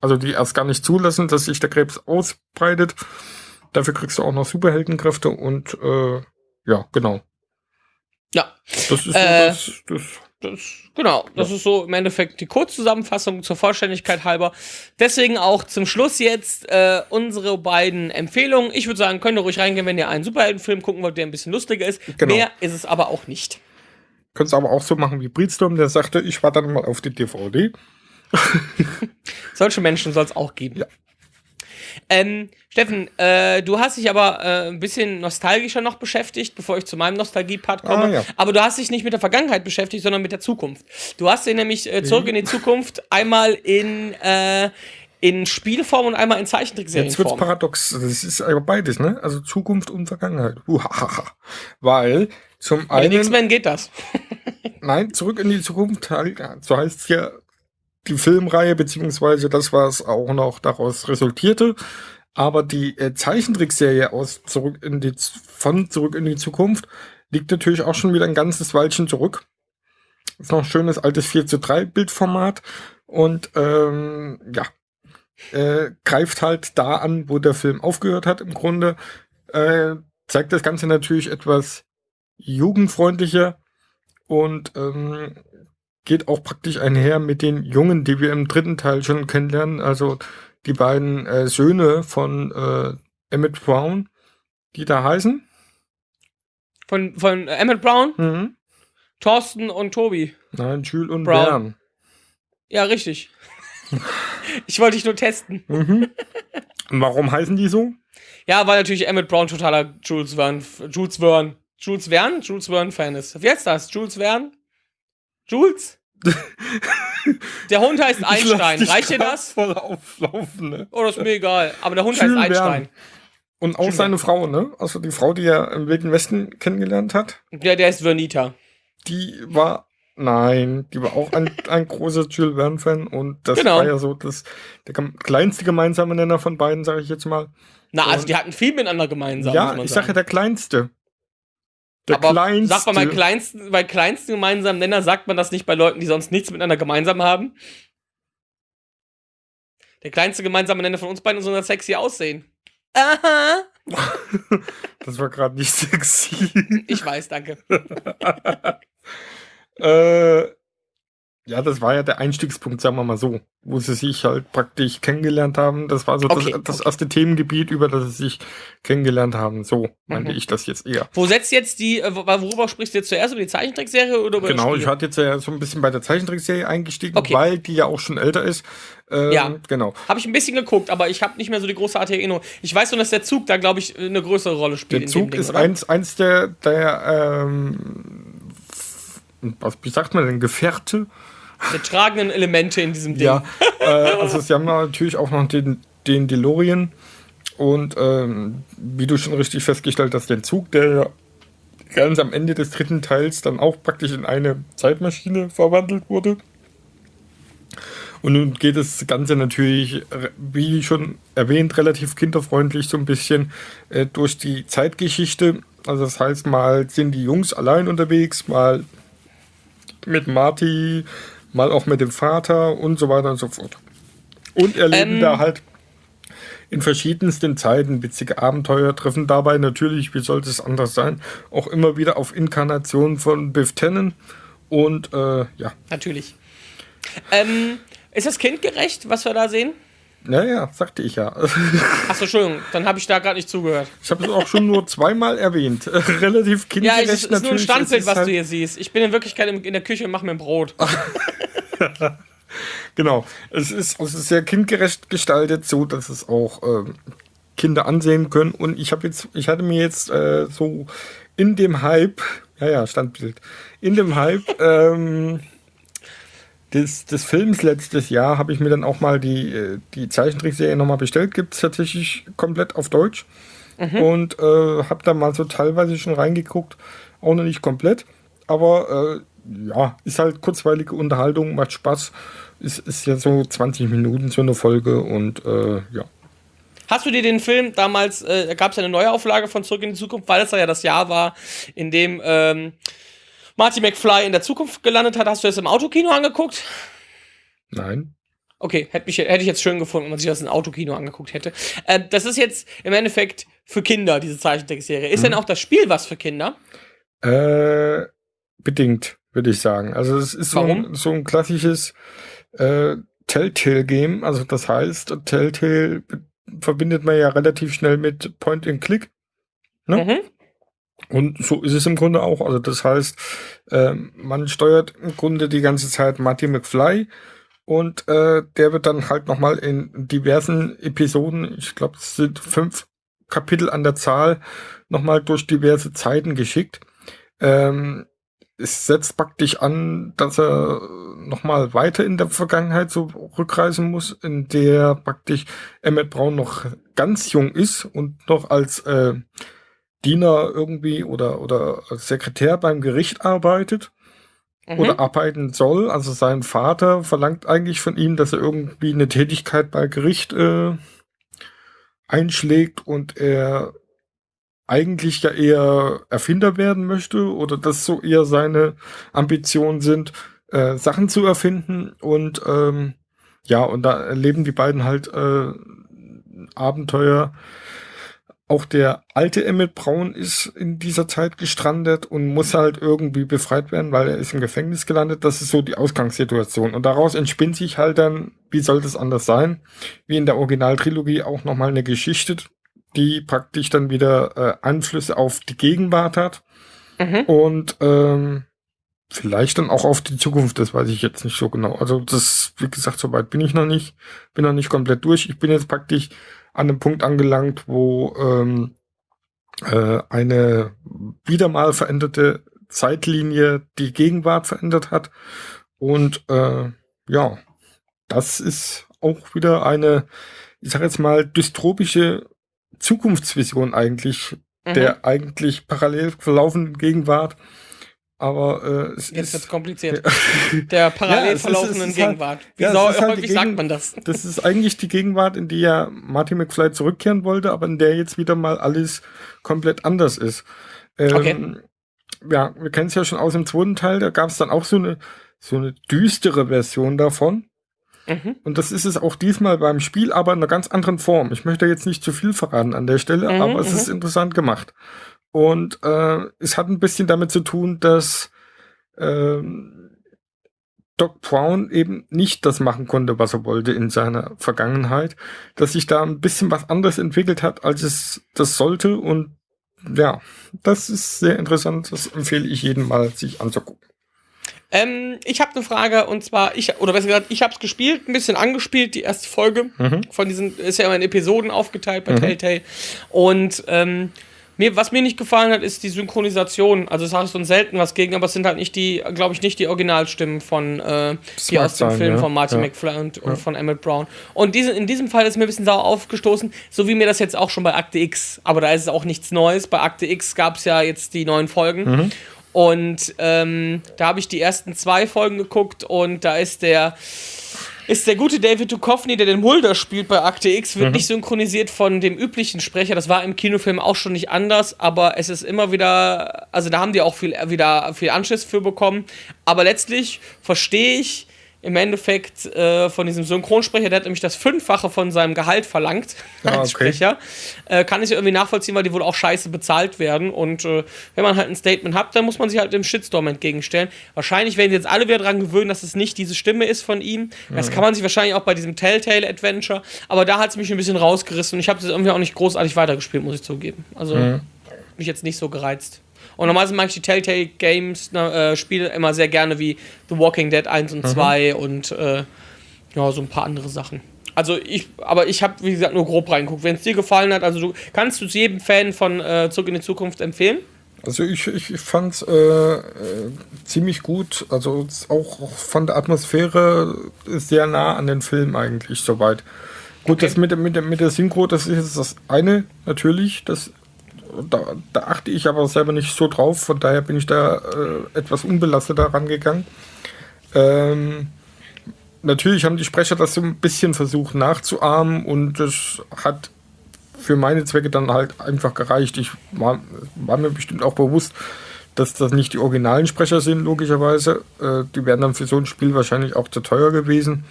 also die erst gar nicht zulassen, dass sich der Krebs ausbreitet. Dafür kriegst du auch noch Superheldenkräfte und äh, ja, genau. Ja, Das ist Äh, so das, das das, genau, das ist so im Endeffekt die Kurzzusammenfassung zur Vollständigkeit halber. Deswegen auch zum Schluss jetzt äh, unsere beiden Empfehlungen. Ich würde sagen, könnt ihr ruhig reingehen, wenn ihr einen Superheldenfilm gucken wollt, der ein bisschen lustiger ist. Genau. Mehr ist es aber auch nicht. Könntest aber auch so machen wie Breedstorm, der sagte, ich warte dann mal auf die DVD. Solche Menschen soll es auch geben. Ja. Ähm, Steffen, äh, du hast dich aber äh, ein bisschen nostalgischer noch beschäftigt, bevor ich zu meinem Nostalgie-Part komme. Ah, ja. Aber du hast dich nicht mit der Vergangenheit beschäftigt, sondern mit der Zukunft. Du hast dir nämlich äh, zurück in die Zukunft einmal in, äh, in Spielform und einmal in Jetzt wird's Zeichentrickserienform. paradox. Das ist aber beides, ne? Also Zukunft und Vergangenheit. Uhahaha. Weil zum Bei den einen, X-Men geht das. nein, zurück in die Zukunft, halt, so heißt ja die Filmreihe, beziehungsweise das, was auch noch daraus resultierte. Aber die äh, Zeichentrickserie aus zurück in die von zurück in die Zukunft liegt natürlich auch schon wieder ein ganzes Weilchen zurück. Ist noch ein schönes altes 4 zu 3 Bildformat und ähm, ja, äh, greift halt da an, wo der Film aufgehört hat im Grunde. Äh, zeigt das Ganze natürlich etwas jugendfreundlicher und ähm, geht auch praktisch einher mit den Jungen, die wir im dritten Teil schon kennenlernen. Also die beiden äh, Söhne von äh, Emmett Brown, die da heißen. Von, von Emmett Brown, Mhm. Thorsten und Tobi. Nein, Jules und Brown. Bern. Ja, richtig. ich wollte dich nur testen. Mhm. Warum heißen die so? Ja, weil natürlich Emmett Brown totaler Jules Verne, Jules Verne, Jules Verne, Jules Verne Fan ist. Wie heißt das? Jules Verne? Jules? Der Hund heißt Einstein. Reicht dir das? Voll auflaufen, ne? Oh, das ist mir egal. Aber der Hund Jules heißt. Einstein. Und auch Jules seine Frau, ne? Also die Frau, die er im Wilden Westen kennengelernt hat, Der, der ist Vernita. die war, nein, die war auch ein, ein großer Jules Verne-Fan und das Genau. war ja so das, der kleinste gemeinsame Nenner von beiden, sage ich jetzt mal. Na, also Und- die hatten viel miteinander gemeinsam. ja, ich sage ja der kleinste. Der Aber kleinste. sagt man bei kleinsten, bei kleinsten gemeinsamen Nenner, sagt man das nicht bei Leuten, die sonst nichts miteinander gemeinsam haben? Der kleinste gemeinsame Nenner von uns beiden ist unser sexy Aussehen. Aha. das war gerade nicht sexy. Ich weiß, danke. äh, ja, das war ja der Einstiegspunkt, sagen wir mal so, wo sie sich halt praktisch kennengelernt haben. Das war so Okay, das, das okay. erste Themengebiet, über das sie sich kennengelernt haben. So meinte Mhm. ich das jetzt eher. Wo setzt jetzt die, äh, wo- worüber sprichst du jetzt zuerst? Über die Zeichentrickserie oder über Genau, ich hatte jetzt ja so ein bisschen bei der Zeichentrickserie eingestiegen, Okay. weil die ja auch schon älter ist. Ähm, Ja. Genau. Habe ich ein bisschen geguckt, aber ich habe nicht mehr so die großartige Erinnerung. Ich weiß nur, dass der Zug da, glaube ich, eine größere Rolle spielt. Der Zug Ding, ist oder? eins, eins der, der ähm, was, wie sagt man denn, Gefährte? Der tragenden Elemente in diesem Ding. Ja, äh, also sie haben natürlich auch noch den, den DeLorean und ähm, wie du schon richtig festgestellt hast, den Zug, der ganz am Ende des dritten Teils dann auch praktisch in eine Zeitmaschine verwandelt wurde. Und nun geht das Ganze natürlich, äh, wie schon erwähnt, relativ kinderfreundlich so ein bisschen äh, durch die Zeitgeschichte. Also das heißt, mal sind die Jungs allein unterwegs, mal mit Marty, mal auch mit dem Vater und so weiter und so fort. Und erleben Ähm. da halt in verschiedensten Zeiten witzige Abenteuer, treffen dabei natürlich, wie sollte es anders sein, auch immer wieder auf Inkarnationen von Biff Tannen. Und äh, ja, Natürlich. Ähm, ist das kindgerecht, was wir da sehen? Naja, sagte ich ja. Achso, Entschuldigung, dann habe ich da gerade nicht zugehört. Ich habe es auch schon nur zweimal erwähnt. Relativ Ja, kindgerecht es ist, ist nur ein Standbild, was halt- du hier siehst. Ich bin in Wirklichkeit in, in der Küche und mache mir ein Brot. Genau. Es ist, es ist sehr kindgerecht gestaltet, so dass es auch ähm, Kinder ansehen können. Und ich habe jetzt, ich hatte mir jetzt äh, so in dem Hype, ja, ja, Standbild, in dem Hype ähm, des, des Films letztes Jahr habe ich mir dann auch mal die, äh, die Zeichentrickserie nochmal bestellt. Gibt es tatsächlich komplett auf Deutsch. Und äh, habe da mal so teilweise schon reingeguckt. Auch noch nicht komplett. Aber äh, ja, ist halt kurzweilige Unterhaltung, macht Spaß. Ist, ist ja so 20 Minuten so eine Folge und äh, ja. Hast du dir den Film damals, äh, gab es ja eine Neuauflage von Zurück in die Zukunft, weil es ja das Jahr war, in dem ähm, Marty McFly in der Zukunft gelandet hat. Hast du das im Autokino angeguckt? Nein. Okay, hätte, mich, hätte ich jetzt schön gefunden, wenn man sich das im Autokino angeguckt hätte. Äh, das ist jetzt im Endeffekt für Kinder, diese Zeichentrickserie. Ist denn auch das Spiel was für Kinder? Äh, bedingt, würde ich sagen. Also es ist so ein, so ein klassisches äh, Telltale-Game. Also das heißt, Telltale verbindet man ja relativ schnell mit Point and Click. Ne? Mhm. Und so ist es im Grunde auch. Also das heißt, ähm, man steuert im Grunde die ganze Zeit Marty McFly und äh, der wird dann halt nochmal in diversen Episoden, ich glaube es sind fünf Kapitel an der Zahl, nochmal durch diverse Zeiten geschickt. Ähm, es setzt praktisch an, dass er nochmal weiter in der Vergangenheit so rückreisen muss, in der praktisch Emmett Brown noch ganz jung ist und noch als äh, Diener irgendwie oder, oder Sekretär beim Gericht arbeitet Mhm. oder arbeiten soll. Also sein Vater verlangt eigentlich von ihm, dass er irgendwie eine Tätigkeit bei Gericht äh, einschlägt und er eigentlich ja eher Erfinder werden möchte oder das so eher seine Ambitionen sind, äh, Sachen zu erfinden und ähm, ja, und da erleben die beiden halt äh, Abenteuer. Auch der alte Emmett Brown ist in dieser Zeit gestrandet und muss halt irgendwie befreit werden, weil er ist im Gefängnis gelandet. Das ist so die Ausgangssituation. Und daraus entspinnt sich halt dann, wie soll das anders sein, wie in der Originaltrilogie auch nochmal eine Geschichte, die praktisch dann wieder äh, Einflüsse auf die Gegenwart hat Mhm. und ähm, vielleicht dann auch auf die Zukunft, das weiß ich jetzt nicht so genau. Also das, wie gesagt, soweit bin ich noch nicht, bin noch nicht komplett durch. Ich bin jetzt praktisch an einem Punkt angelangt, wo ähm, äh, eine wieder mal veränderte Zeitlinie die Gegenwart verändert hat. Und äh, ja, das ist auch wieder eine, ich sag jetzt mal, dystropische Zukunftsvision eigentlich Mhm. der eigentlich parallel verlaufenden Gegenwart. Aber äh, es Jetzt wird's ist, kompliziert. Der parallel Ja, ist- verlaufenden ist halt- Gegenwart. Wie ja, sau- halt häufig sagt Gegen- man das? das ist eigentlich die Gegenwart, in die ja Martin McFly zurückkehren wollte, aber in der jetzt wieder mal alles komplett anders ist. Ähm, Okay. Ja, wir kennen es ja schon aus dem zweiten Teil, da gab es dann auch so eine, so eine düstere Version davon. Mhm. Und das ist es auch diesmal beim Spiel, aber in einer ganz anderen Form. Ich möchte jetzt nicht zu viel verraten an der Stelle, Mhm, aber es mhm. ist interessant gemacht. Und äh, es hat ein bisschen damit zu tun, dass ähm, Doc Brown eben nicht das machen konnte, was er wollte in seiner Vergangenheit, dass sich da ein bisschen was anderes entwickelt hat, als es das sollte. Und ja, das ist sehr interessant. Das empfehle ich jedem mal, sich anzugucken. Ähm, ich habe eine Frage und zwar, ich, oder besser gesagt, ich habe es gespielt, ein bisschen angespielt, die erste Folge Mhm. von diesen, ist ja immer in Episoden aufgeteilt bei Mhm. Telltale. Und ähm, mir, was mir nicht gefallen hat, ist die Synchronisation. Also das habe ich so selten was gegen, aber es sind halt nicht die, glaube ich, nicht die Originalstimmen von äh, mag aus dem sein, Film ja. von Martin Ja. McFly und, und von Emmett Brown. Und diese, in diesem Fall ist mir ein bisschen sauer aufgestoßen, so wie mir das jetzt auch schon bei Akte X. Aber da ist es auch nichts Neues. Bei Akte X gab es ja jetzt die neuen Folgen. Mhm. Und ähm, da habe ich die ersten zwei Folgen geguckt und da ist der ist der gute David Duchovny, der den Mulder spielt bei Akte X, Mhm. wird nicht synchronisiert von dem üblichen Sprecher. Das war im Kinofilm auch schon nicht anders, aber es ist immer wieder, also da haben die auch viel, wieder viel Anschiss für bekommen. Aber letztlich verstehe ich im Endeffekt äh, von diesem Synchronsprecher, der hat nämlich das Fünffache von seinem Gehalt verlangt Ah, als okay. Sprecher. Äh, kann ich irgendwie nachvollziehen, weil die wohl auch scheiße bezahlt werden. Und äh, wenn man halt ein Statement hat, dann muss man sich halt dem Shitstorm entgegenstellen. Wahrscheinlich werden jetzt alle wieder dran gewöhnen, dass es nicht diese Stimme ist von ihm. Das kann man sich wahrscheinlich auch bei diesem Telltale Adventure. Aber da hat es mich ein bisschen rausgerissen und ich habe es irgendwie auch nicht großartig weitergespielt, muss ich zugeben. Also mich jetzt nicht so gereizt. Und normalerweise mag ich die Telltale Games, ne, äh, Spiele immer sehr gerne wie The Walking Dead 1 und 2 und äh, ja, so ein paar andere Sachen. Also ich, aber ich habe, wie gesagt, nur grob reingeguckt. Wenn es dir gefallen hat, also du kannst du es jedem Fan von äh, Zurück in die Zukunft empfehlen? Also ich, ich fand es äh, äh, ziemlich gut. Also auch, auch von der Atmosphäre sehr nah an den Film eigentlich soweit. Gut, Okay. das mit, der- mit, mit der Synchro, das ist das eine natürlich. Das, da, da achte ich aber selber nicht so drauf. Von daher bin ich da äh, etwas unbelasteter rangegangen. Ähm, natürlich haben die Sprecher das so ein bisschen versucht nachzuahmen und das hat für meine Zwecke dann halt einfach gereicht. Ich war, war mir bestimmt auch bewusst, dass das nicht die originalen Sprecher sind, logischerweise. Äh, die wären dann für so ein Spiel wahrscheinlich auch zu teuer gewesen.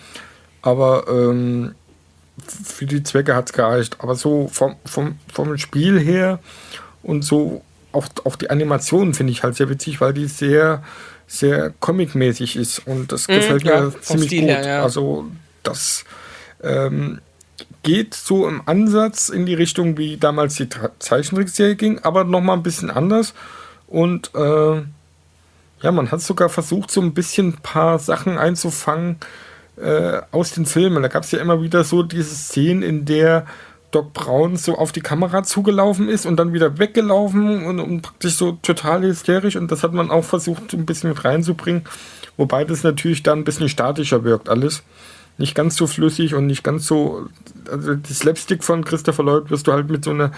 Aber ähm, für die Zwecke hat es gereicht. Aber so vom, vom, vom Spiel her und so auch, auch die Animation finde ich halt sehr witzig, weil die sehr, sehr comic-mäßig ist. Und das gefällt ja, mir ziemlich Stil gut. ja. Also das ähm, geht so im Ansatz in die Richtung, wie damals die Zeichentrickserie ging, aber nochmal ein bisschen anders. Und äh, ja, man hat sogar versucht, so ein bisschen ein paar Sachen einzufangen äh, aus den Filmen. Da gab es ja immer wieder so diese Szenen, in der Doc Brown so auf die Kamera zugelaufen ist und dann wieder weggelaufen und, und praktisch so total hysterisch. Und das hat man auch versucht, so ein bisschen mit reinzubringen. Wobei das natürlich dann ein bisschen statischer wirkt, alles. Nicht ganz so flüssig und nicht ganz so. Also, die Slapstick von Christopher Lloyd wirst du halt mit so einer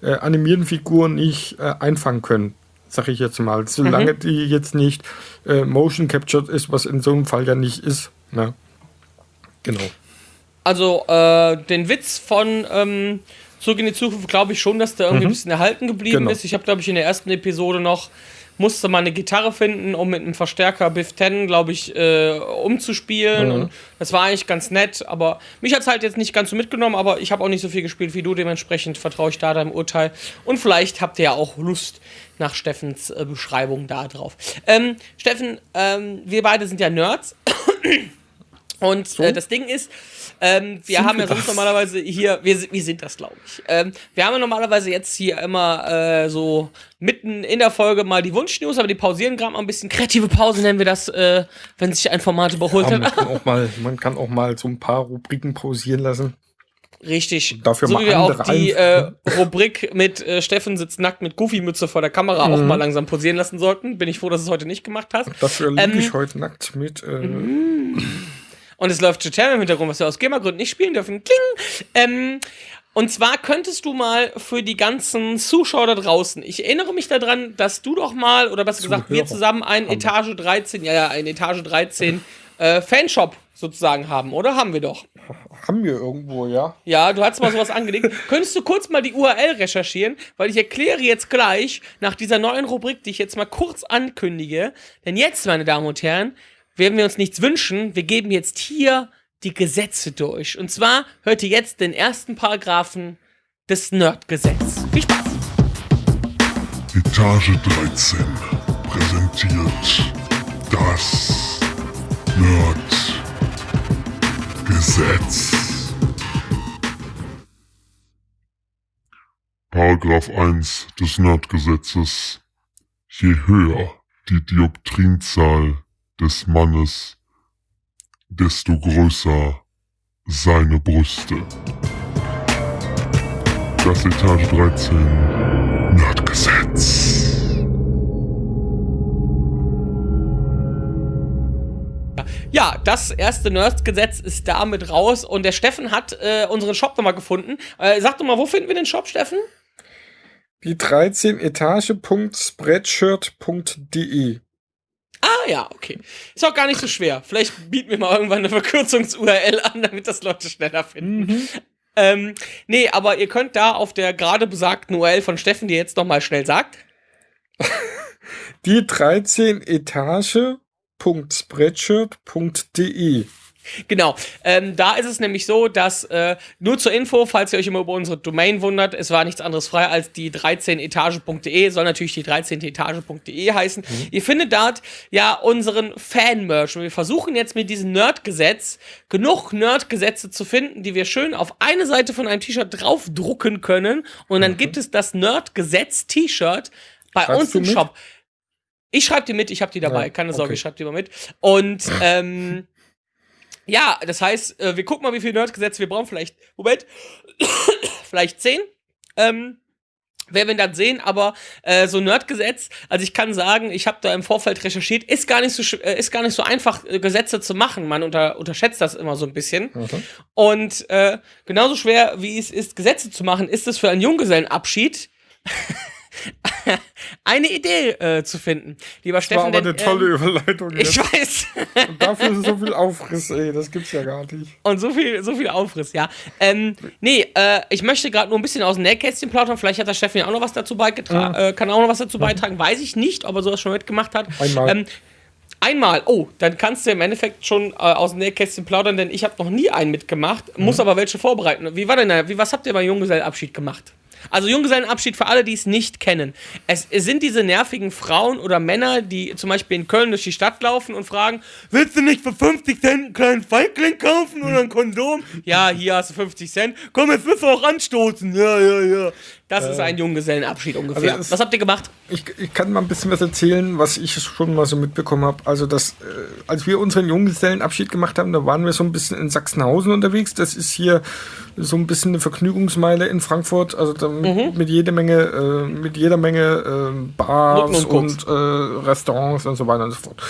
äh, animierten Figur nicht äh, einfangen können, sag ich jetzt mal. Solange die jetzt nicht äh, motion captured ist, was in so einem Fall ja nicht ist. Ne? Genau. Also, äh, den Witz von ähm, Zurück in die Zukunft glaube ich schon, dass der irgendwie ein bisschen erhalten geblieben Genau. ist. Ich habe, glaube ich, in der ersten Episode noch musste mal eine Gitarre finden, um mit einem Verstärker Biff 10, glaube ich, äh, umzuspielen. Und das war eigentlich ganz nett, aber mich hat es halt jetzt nicht ganz so mitgenommen, aber ich habe auch nicht so viel gespielt wie du, dementsprechend vertraue ich da deinem Urteil. Und vielleicht habt ihr ja auch Lust nach Steffens äh, Beschreibung da drauf. Ähm, Steffen, ähm, wir beide sind ja Nerds. Und äh, das Ding ist, ähm, wir Sind haben ja sonst das? normalerweise hier, wir, sind- wir sind das, glaube ich. Ähm, wir haben ja normalerweise jetzt hier immer äh, so mitten in der Folge mal die Wunschnews, aber die pausieren gerade mal ein bisschen. Kreative Pause nennen wir das, äh, wenn sich ein Format überholt Aber man, hat. kann auch mal, man kann auch mal so ein paar Rubriken pausieren lassen. Richtig. Dafür so mal wie wir auch die äh. Rubrik mit äh, Steffen sitzt nackt mit Goofy-Mütze vor der Kamera Mhm. auch mal langsam pausieren lassen sollten. Bin ich froh, dass du es heute nicht gemacht hast. Dafür liege Ähm, ich heute nackt mit. Äh, Und es läuft Tutorial im Hintergrund, was wir aus GEMA-Gründen nicht spielen dürfen. Kling! Ähm, und zwar könntest du mal für die ganzen Zuschauer da draußen, ich erinnere mich daran, dass du doch mal, oder besser gesagt, wir zusammen einen. Etage 13, ja, ja, einen Etage 13 äh, Fanshop sozusagen haben, oder? Haben wir doch. haben wir irgendwo, ja? Ja, du hast mal sowas angelegt. Könntest du kurz mal die URL recherchieren, weil ich erkläre jetzt gleich nach dieser neuen Rubrik, die ich jetzt mal kurz ankündige. Denn jetzt, meine Damen und Herren, werden wir uns nichts wünschen. Wir geben jetzt hier die Gesetze durch. Und zwar hört ihr jetzt den ersten Paragraphen des Nerdgesetzes. Viel Spaß! Etage 13 präsentiert das Nerd Gesetz. Paragraph 1 des Nerdgesetzes. Je höher die Dioptrinzahl des Mannes, desto größer seine Brüste. Das Etage 13 Nerdgesetz. Ja, das erste Nerdgesetz ist damit raus und der Steffen hat äh, unseren Shop nochmal gefunden. Äh, sag doch mal, wo finden wir den Shop, Steffen? Die 13 Etage.spreadshirt.de. Ah ja, okay. Ist auch gar nicht so schwer. Vielleicht bieten wir mal irgendwann eine Verkürzungs-URL an, damit das Leute schneller finden. Ähm, nee, aber ihr könnt da auf der gerade besagten URL von Steffen, die jetzt nochmal schnell sagt. Die 13 Etage.spreadshirt.de. Genau. Ähm, da ist es nämlich so, dass äh, nur zur Info, falls ihr euch immer über unsere Domain wundert, es war nichts anderes frei als die 13etage.de, soll natürlich die 13etage.de heißen. Ihr findet dort ja unseren Fan-Merch. Und wir versuchen jetzt mit diesem Nerdgesetz genug Nerdgesetze zu finden, die wir schön auf eine Seite von einem T-Shirt draufdrucken können. Und dann gibt es das Nerdgesetz-T-Shirt bei Schreibst uns im? Shop. Ich schreibe die mit, ich habe die dabei, Ja, keine Sorge, okay. ich schreibe die mal mit. Und ähm, ja, das heißt, äh, wir gucken mal, wie viele Nerdgesetze wir brauchen. Vielleicht, Moment, vielleicht zehn. Ähm, werden wir dann sehen, aber äh, so Nerdgesetz, also ich kann sagen, ich habe da im Vorfeld recherchiert, ist gar nicht so äh, ist gar nicht so einfach äh, Gesetze zu machen. Man unter, unterschätzt das immer so ein bisschen. Und äh, genauso schwer wie es ist Gesetze zu machen, ist es für einen Junggesellenabschied eine Idee äh, zu finden. Lieber War Steffen, aber denn, eine tolle ähm, Überleitung. ich jetzt. weiß. Und dafür ist so viel Aufriss, ey. Das gibt's ja gar nicht. Und so viel, so viel Aufriss, ja. Ähm, nee, äh, ich möchte gerade nur ein bisschen aus dem Nähkästchen plaudern. Vielleicht hat der Steffen ja auch noch was dazu beigetragen, äh, kann auch noch was dazu beitragen. Weiß ich nicht, ob er sowas schon mitgemacht hat. Einmal. Ähm, einmal, oh, dann kannst du im Endeffekt schon äh, aus dem Nähkästchen plaudern, denn ich habe noch nie einen mitgemacht, muss aber welche vorbereiten. Wie war denn, da- wie, was habt ihr beim Junggesellenabschied gemacht? Also Junggesellenabschied für alle, die es nicht kennen. Es, es sind diese nervigen Frauen oder Männer, die zum Beispiel in Köln durch die Stadt laufen und fragen, willst du nicht für 50 Cent einen kleinen Feigling kaufen oder ein Kondom? Ja, hier hast du 50 Cent. Komm, jetzt wirst du auch anstoßen. Ja, ja, ja. Das ist ein Junggesellenabschied ungefähr. also es- Was habt ihr gemacht? Ich, ich kann mal ein bisschen was erzählen, was ich schon mal so mitbekommen habe. Also, das, äh, als wir unseren Junggesellenabschied gemacht haben, da waren wir so ein bisschen in Sachsenhausen unterwegs. Das ist hier so ein bisschen eine Vergnügungsmeile in Frankfurt. Also da mit, mit jede Menge, äh, mit jeder Menge äh, Bars und und, äh, Restaurants und so weiter und so fort.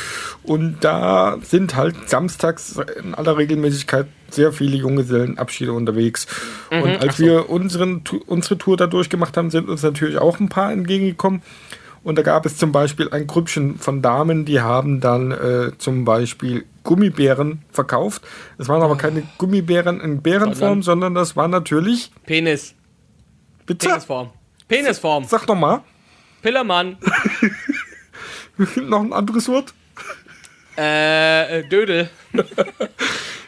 Und da sind halt samstags in aller Regelmäßigkeit sehr viele Junggesellenabschiede unterwegs. und als wir unseren, unsere Tour da durchgemacht haben, sind uns natürlich auch ein paar entgegengekommen. Und da gab es zum Beispiel ein Grüppchen von Damen, die haben dann äh, zum Beispiel Gummibären verkauft. Es waren aber keine Gummibären in Bärenform, sondern das war natürlich. Penis. Bitte? Penisform. Penisform. Sag doch mal. Pillermann. noch ein anderes Wort? Äh, äh, Dödel.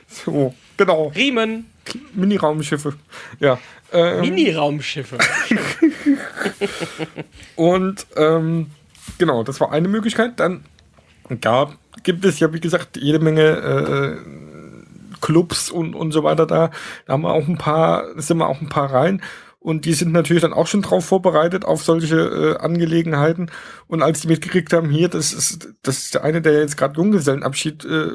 So, genau. Riemen. Mini-Raumschiffe. Ja. Ähm, Mini-Raumschiffe. Und ähm, genau, das war eine Möglichkeit. Dann gab, gibt es ja, wie gesagt, jede Menge äh, Clubs und, und so weiter da. Da haben wir auch ein paar, sind wir auch ein paar rein. Und die sind natürlich dann auch schon drauf vorbereitet auf solche äh, Angelegenheiten. Und als die mitgekriegt haben, hier, das ist, das ist der eine, der jetzt gerade Junggesellenabschied äh,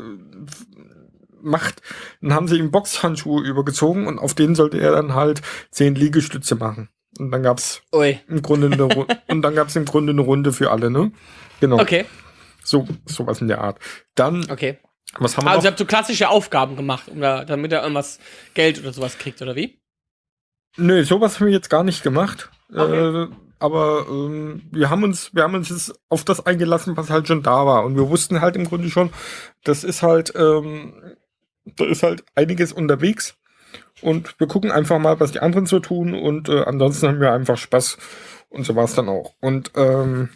macht, dann haben sie ihm Boxhandschuhe übergezogen und auf denen sollte er dann halt zehn Liegestütze machen. Und dann gab's Ui. im Grunde eine Runde. und dann gab es im Grunde eine Runde für alle, ne? Genau. Okay, So, sowas in der Art. Dann, okay. was haben wir Also ihr habt so klassische Aufgaben gemacht, um da, damit er irgendwas Geld oder sowas kriegt, oder wie? Nö, sowas haben wir jetzt gar nicht gemacht. Okay. Äh, aber ähm, wir haben uns, wir haben uns jetzt auf das eingelassen, was halt schon da war. Und wir wussten halt im Grunde schon, das ist halt, ähm, da ist halt einiges unterwegs. Und wir gucken einfach mal, was die anderen so tun. Und äh, ansonsten haben wir einfach Spaß. Und so war es dann auch. Und ähm,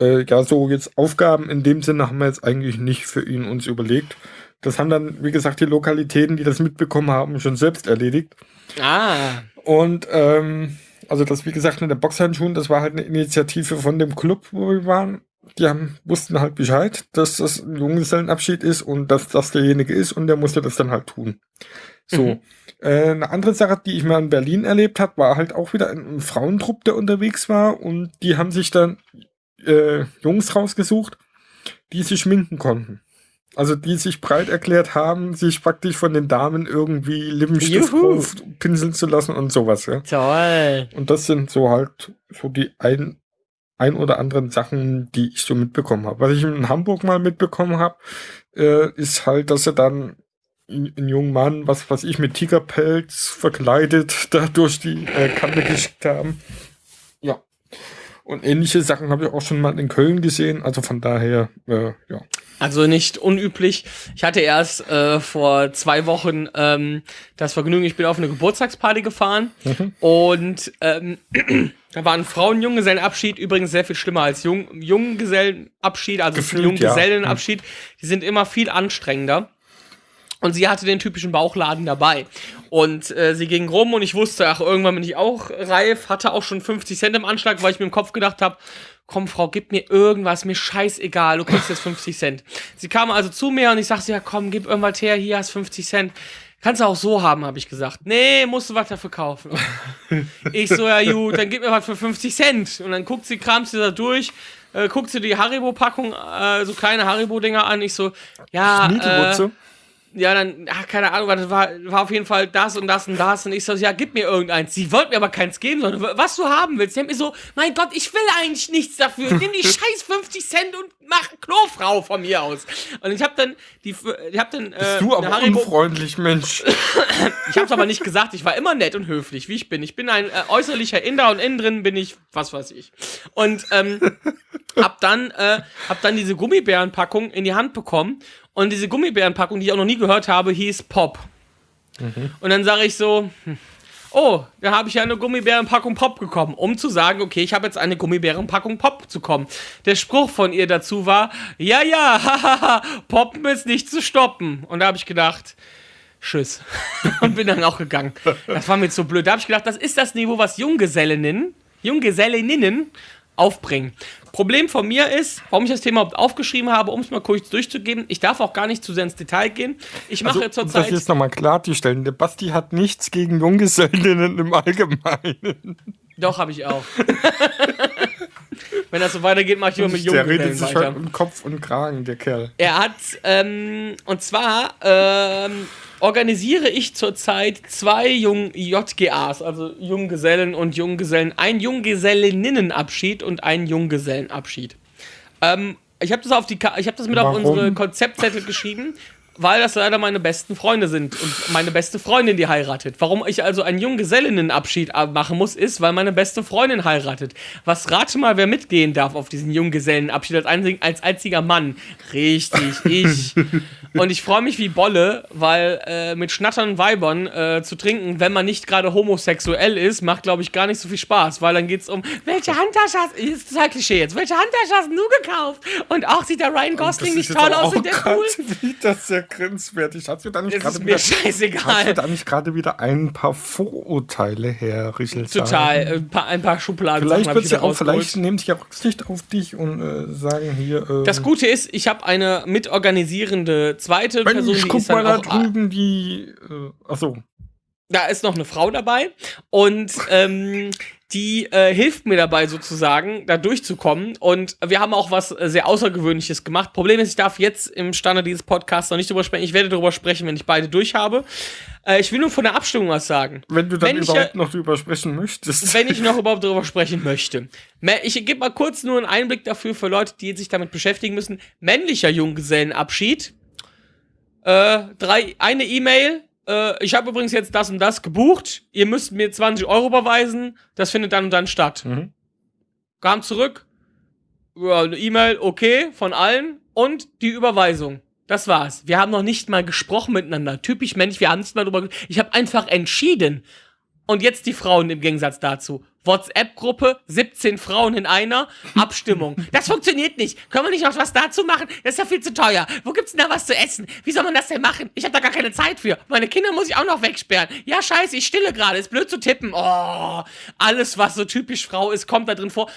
äh, ja, so jetzt Aufgaben in dem Sinne haben wir jetzt eigentlich nicht für ihn uns überlegt. Das haben dann, wie gesagt, die Lokalitäten, die das mitbekommen haben, schon selbst erledigt. Ah, Und ähm, also das, wie gesagt, mit den Boxhandschuhen, das war halt eine Initiative von dem Club, wo wir waren. Die haben, wussten halt Bescheid, dass das ein Junggesellenabschied ist und dass das derjenige ist und der musste das dann halt tun. So. Mhm. Äh, eine andere Sache, die ich mal in Berlin erlebt habe, war halt auch wieder ein, ein Frauentrupp, der unterwegs war und die haben sich dann äh, Jungs rausgesucht, die sich schminken konnten. Also die sich breit erklärt haben, sich praktisch von den Damen irgendwie Lippenstift pinseln zu lassen und sowas, ja. toll. Und das sind so halt so die ein, ein oder anderen Sachen, die ich so mitbekommen habe. Was ich in Hamburg mal mitbekommen habe, äh, ist halt, dass sie dann einen jungen Mann, was was ich mit Tigerpelz verkleidet, da durch die äh, Kante geschickt haben. Und ähnliche Sachen habe ich auch schon mal in Köln gesehen. Also von daher, äh, ja. Also nicht unüblich. Ich hatte erst äh, vor zwei Wochen ähm, das Vergnügen, ich bin auf eine Geburtstagsparty gefahren und ähm, da war ein Frauen-Junggesellenabschied, übrigens sehr viel schlimmer als Jung Junggesellenabschied, also Gefühlt, ja. Junggesellenabschied. Die sind immer viel anstrengender. Und sie hatte den typischen Bauchladen dabei. Und äh, sie ging rum und ich wusste, ach, irgendwann bin ich auch reif, hatte auch schon 50 Cent im Anschlag, weil ich mir im Kopf gedacht habe, komm, Frau, gib mir irgendwas, mir scheißegal, du kriegst jetzt 50 Cent. Sie kam also zu mir und ich sagte, ja komm, gib irgendwas her, hier hast 50 Cent. Kannst du auch so haben, habe ich gesagt. Nee, musst du was dafür kaufen. ich so, ja gut, dann gib mir was für 50 Cent. Und dann guckt sie, kramt sie da durch, äh, guckt sie die Haribo-Packung, äh, so kleine Haribo-Dinger an. Ich so, ja, äh. Ja, dann, ach, keine Ahnung, das war, war auf jeden Fall das und das und das. Und ich so, ja, gib mir irgendeins. Sie wollte mir aber keins geben, sondern was du haben willst. Die haben mir so, mein Gott, ich will eigentlich nichts dafür. Nimm die scheiß 50 Cent und mach Klofrau von mir aus. Und ich hab dann, die, ich hab dann, äh, du eine aber unfreundlich, Mensch. ich hab's aber nicht gesagt, ich war immer nett und höflich, wie ich bin. Ich bin ein äh, äußerlicher Inder und innen drin bin ich, was weiß ich. Und ähm, hab dann, äh, hab dann diese Gummibärenpackung in die Hand bekommen und diese Gummibärenpackung, die ich auch noch nie gehört habe, hieß Pop. Und dann sage ich so, hm, oh, da habe ich ja eine Gummibärenpackung Pop bekommen, um zu sagen, okay, ich habe jetzt eine Gummibärenpackung Pop zu kommen. Der Spruch von ihr dazu war, ja, ja, hahaha, Poppen ist nicht zu stoppen. Und da habe ich gedacht, Tschüss. Und bin dann auch gegangen. Das war mir zu blöd. Da habe ich gedacht, das ist das Niveau, was Junggesellinnen, Junggesellinnen aufbringen. Problem von mir ist, warum ich das Thema überhaupt aufgeschrieben habe, um es mal kurz durchzugeben. Ich darf auch gar nicht zu sehr ins Detail gehen. Ich mache Also, um das zurzeit. jetzt nochmal klarzustellen. Der Basti hat nichts gegen Junggesellinnen im Allgemeinen. Doch, habe ich auch. Wenn das so weitergeht, mache ich immer mit der Jungen redet sich halt um Kopf und Kragen, der Kerl. Er hat, ähm, und zwar ähm, organisiere ich zurzeit zwei Jung JGAs, also Junggesellen und Junggesellen, ein Junggesellinnenabschied und einen Junggesellenabschied. Ähm, ich habe das auf die, Ka ich habe das mit auf Warum? unsere Konzeptzettel geschrieben, weil das leider meine besten Freunde sind und meine beste Freundin, die heiratet. Warum ich also einen Junggesellinnenabschied machen muss, ist, weil meine beste Freundin heiratet. Was rate mal, wer mitgehen darf auf diesen Junggesellenabschied als, einzig, als einziger Mann? Richtig, ich. und ich freue mich wie Bolle, weil äh, mit schnatternden Weibern äh, zu trinken, wenn man nicht gerade homosexuell ist, macht, glaube ich, gar nicht so viel Spaß, weil dann geht es um, welche Handtasche hast du, ist total Klischee jetzt, welche Handtasche hast du gekauft? Und auch sieht der Ryan Gosling nicht toll aus und der cool. wieder sehr grenzwertig. Hast du da nicht gerade mir wieder, da nicht gerade wieder ein paar Vorurteile, Herr Richelstein? Total. äh, Ein paar, ein paar Schubladen. Vielleicht hab wird ich sie wieder auch, vielleicht nehmen sie ja Rücksicht auf dich und äh, sagen hier. Äh, Das Gute ist, ich habe eine mitorganisierende zweite wenn Person, ich die guck ist dann mal da auch, drüben, die. Äh, achso. da ist noch eine Frau dabei und ähm, die äh, hilft mir dabei sozusagen, da durchzukommen. Und wir haben auch was äh, sehr Außergewöhnliches gemacht. Problem ist, ich darf jetzt im Standard dieses Podcasts noch nicht drüber sprechen. Ich werde darüber sprechen, wenn ich beide durch habe. Äh, ich will nur von der Abstimmung was sagen. Wenn du dann Wenn ich, überhaupt äh, noch drüber sprechen möchtest. wenn ich noch überhaupt darüber sprechen möchte. Ich gebe mal kurz nur einen Einblick dafür für Leute, die sich damit beschäftigen müssen. Männlicher Junggesellenabschied. Äh, drei, eine E-Mail. Äh, ich habe übrigens jetzt das und das gebucht. Ihr müsst mir 20 Euro überweisen. Das findet dann und dann statt. Mhm. Kam zurück. Ja, eine E-Mail, okay, von allen. Und die Überweisung. Das war's. Wir haben noch nicht mal gesprochen miteinander. Typisch männlich, wir haben nicht mal drüber. Ich habe einfach entschieden. Und jetzt die Frauen im Gegensatz dazu. WhatsApp-Gruppe, 17 Frauen in einer, Abstimmung. Das funktioniert nicht. Können wir nicht noch was dazu machen? Das ist ja viel zu teuer. Wo gibt's denn da was zu essen? Wie soll man das denn machen? Ich habe da gar keine Zeit für. Meine Kinder muss ich auch noch wegsperren. Ja, scheiße, ich stille gerade. Ist blöd zu tippen. Oh, alles, was so typisch Frau ist, kommt da drin vor.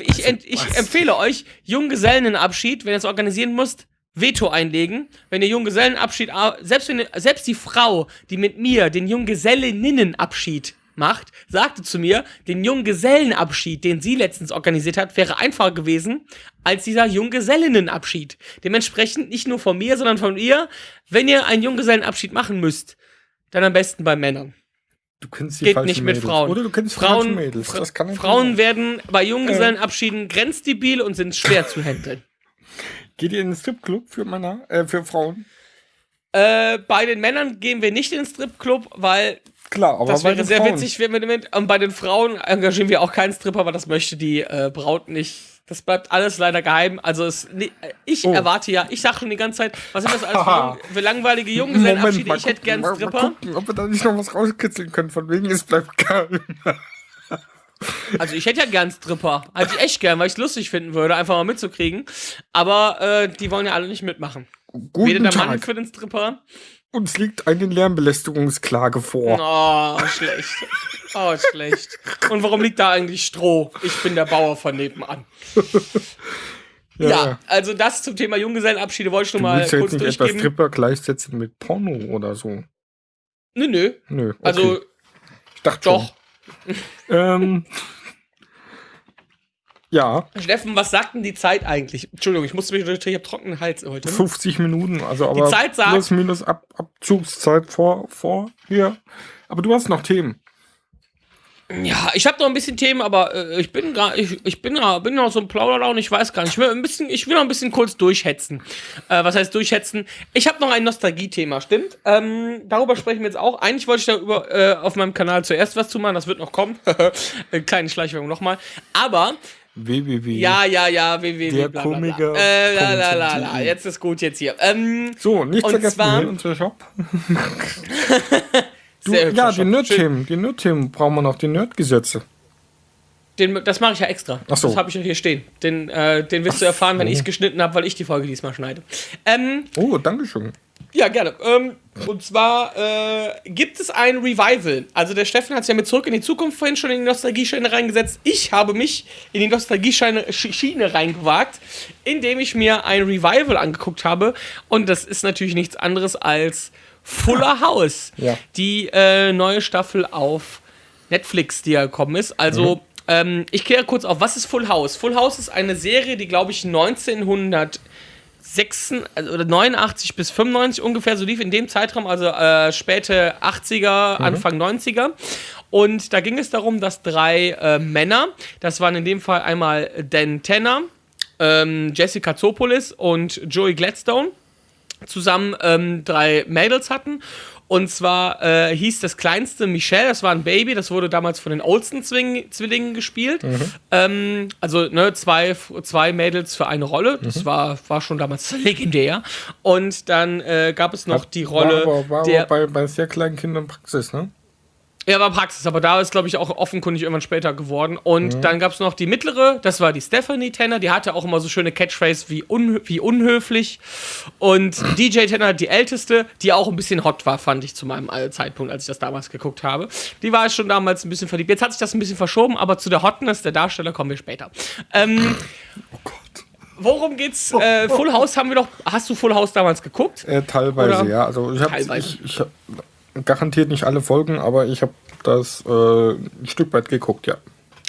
Ich, ent, ich empfehle euch, Junggesellenabschied, wenn ihr es organisieren müsst, Veto einlegen. Wenn ihr Junggesellenabschied, ah, selbst, wenn, ihr- selbst die Frau, die mit mir den Junggesellinnenabschied macht, sagte zu mir, den Junggesellenabschied, den sie letztens organisiert hat, wäre einfacher gewesen als dieser Junggesellinnenabschied. Dementsprechend nicht nur von mir, sondern von ihr, wenn ihr einen Junggesellenabschied machen müsst, dann am besten bei Männern. Du kennst die Geht nicht mit Mädels. Frauen. Oder du kennst Frauen, Mädels. Das kann Frauen werden bei Junggesellenabschieden grenzdebil und sind schwer zu handeln. Geht ihr in den Stripclub für Männer? Äh, für Frauen? Äh, bei den Männern gehen wir nicht in den Stripclub, weil Klar, aber das wäre sehr Frauen. witzig. Wenn wir und bei den Frauen engagieren wir auch keinen Stripper, aber das möchte die äh, Braut nicht. Das bleibt alles leider geheim. Also es, nee, äh, ich Oh. erwarte ja, ich sage schon die ganze Zeit, was sind das alles für, für langweilige Junggesellenabschiede? Ich hätte gucken, gern mal- einen Stripper. Mal gucken, ob wir da nicht noch was rauskitzeln können, von wegen es bleibt geheim. Also ich hätte ja gern Stripper. Hätte ich echt gern, weil ich es lustig finden würde, einfach mal mitzukriegen. Aber äh, die wollen ja alle nicht mitmachen. Weder Guten der Mann Tag. für den Stripper. Uns liegt eine Lärmbelästigungsklage vor. Oh, schlecht. Oh, schlecht. Und warum liegt da eigentlich Stroh? Ich bin der Bauer von nebenan. Ja, also das zum Thema Junggesellenabschiede wollte ich nur Du mal ja kurz jetzt nicht etwa durchgeben. Stripper gleichsetzen mit Porno oder so. Nö, nö. Nö. Okay. Also ich dachte doch. Schon. Ähm, ja, Steffen, was sagt denn die Zeit eigentlich? Entschuldigung, ich musste mich natürlich, ich habe trockenen Hals heute. 50 Minuten, also aber Zeit sagt- plus minus Ab Abzugszeit vor, vor hier. Aber du hast noch Themen. Ja, ich habe noch ein bisschen Themen, aber äh, ich bin gerade, ich, ich bin, ja- bin noch so ein Plauderlaune, ich weiß gar nicht. Ich will ein bisschen, ich will noch ein bisschen kurz durchhetzen. Äh, was heißt durchhetzen? Ich habe noch ein Nostalgie-Thema, stimmt? Ähm, darüber sprechen wir jetzt auch. Eigentlich wollte ich darüber äh, auf meinem Kanal zuerst was zu machen, das wird noch kommen. Kleine Schleichwerbung nochmal. Aber www. Ja, ja, ja, www. Der bla, bla, bla. Komiker. Äh, la, la, la, la. Jetzt ist gut jetzt hier. Ähm, So, nicht vergessen, zwar- hier unser Shop. Du, ja, die. Nerd-Themen, die Nerd-Themen brauchen wir noch, die Nerd-Gesetze. Den, das mache ich ja extra. Ach so. Das habe ich ja hier stehen. Den, äh, den wirst du erfahren, wenn ich es geschnitten habe, weil ich die Folge diesmal schneide. Ähm, Oh, Dankeschön. ja, gerne. Ähm, und zwar äh, gibt es ein Revival. Also der Steffen hat es ja mit Zurück in die Zukunft vorhin schon in die Nostalgie-Schiene reingesetzt. Ich habe mich in die Nostalgie-Schiene Sch- Schiene reingewagt, indem ich mir ein Revival angeguckt habe. Und das ist natürlich nichts anderes als Fuller House. Ja. Die äh, neue Staffel auf Netflix, die ja gekommen ist. Also, ähm, ich kläre kurz auf, was ist Full House? Full House ist eine Serie, die, glaube ich, 1900 6, also, oder 89 bis 95 ungefähr, so lief in dem Zeitraum, also äh, späte 80er, Anfang 90er. Und da ging es darum, dass drei äh, Männer, das waren in dem Fall einmal Dan Tanner, ähm, Jessica Zopolis und Joey Gladstone, zusammen ähm, drei Mädels hatten. Und zwar äh, hieß das kleinste Michelle, das war ein Baby, das wurde damals von den Olsen-Zwillingen gespielt. Ähm, also ne, zwei, zwei Mädels für eine Rolle, das war, war schon damals legendär. Und dann äh, gab es noch die Rolle War, aber- war der. bei, bei sehr kleinen Kindern Praxis, ne? Ja, war Praxis, aber da ist, glaube ich, auch offenkundig irgendwann später geworden. Und dann gab es noch die mittlere, das war die Stephanie Tanner, die hatte auch immer so schöne Catchphrase wie, unhö wie unhöflich. Und DJ Tanner, die älteste, die auch ein bisschen hot war, fand ich zu meinem äh, Zeitpunkt, als ich das damals geguckt habe. Die war schon damals ein bisschen verliebt. Jetzt hat sich das ein bisschen verschoben, aber zu der Hotness der Darsteller kommen wir später. Ähm, Worum geht's? Äh, Full House haben wir doch. Hast du Full House damals geguckt? Äh, teilweise, Oder- ja. Also ich habe Garantiert nicht alle Folgen, aber ich habe das äh, ein Stück weit geguckt, ja.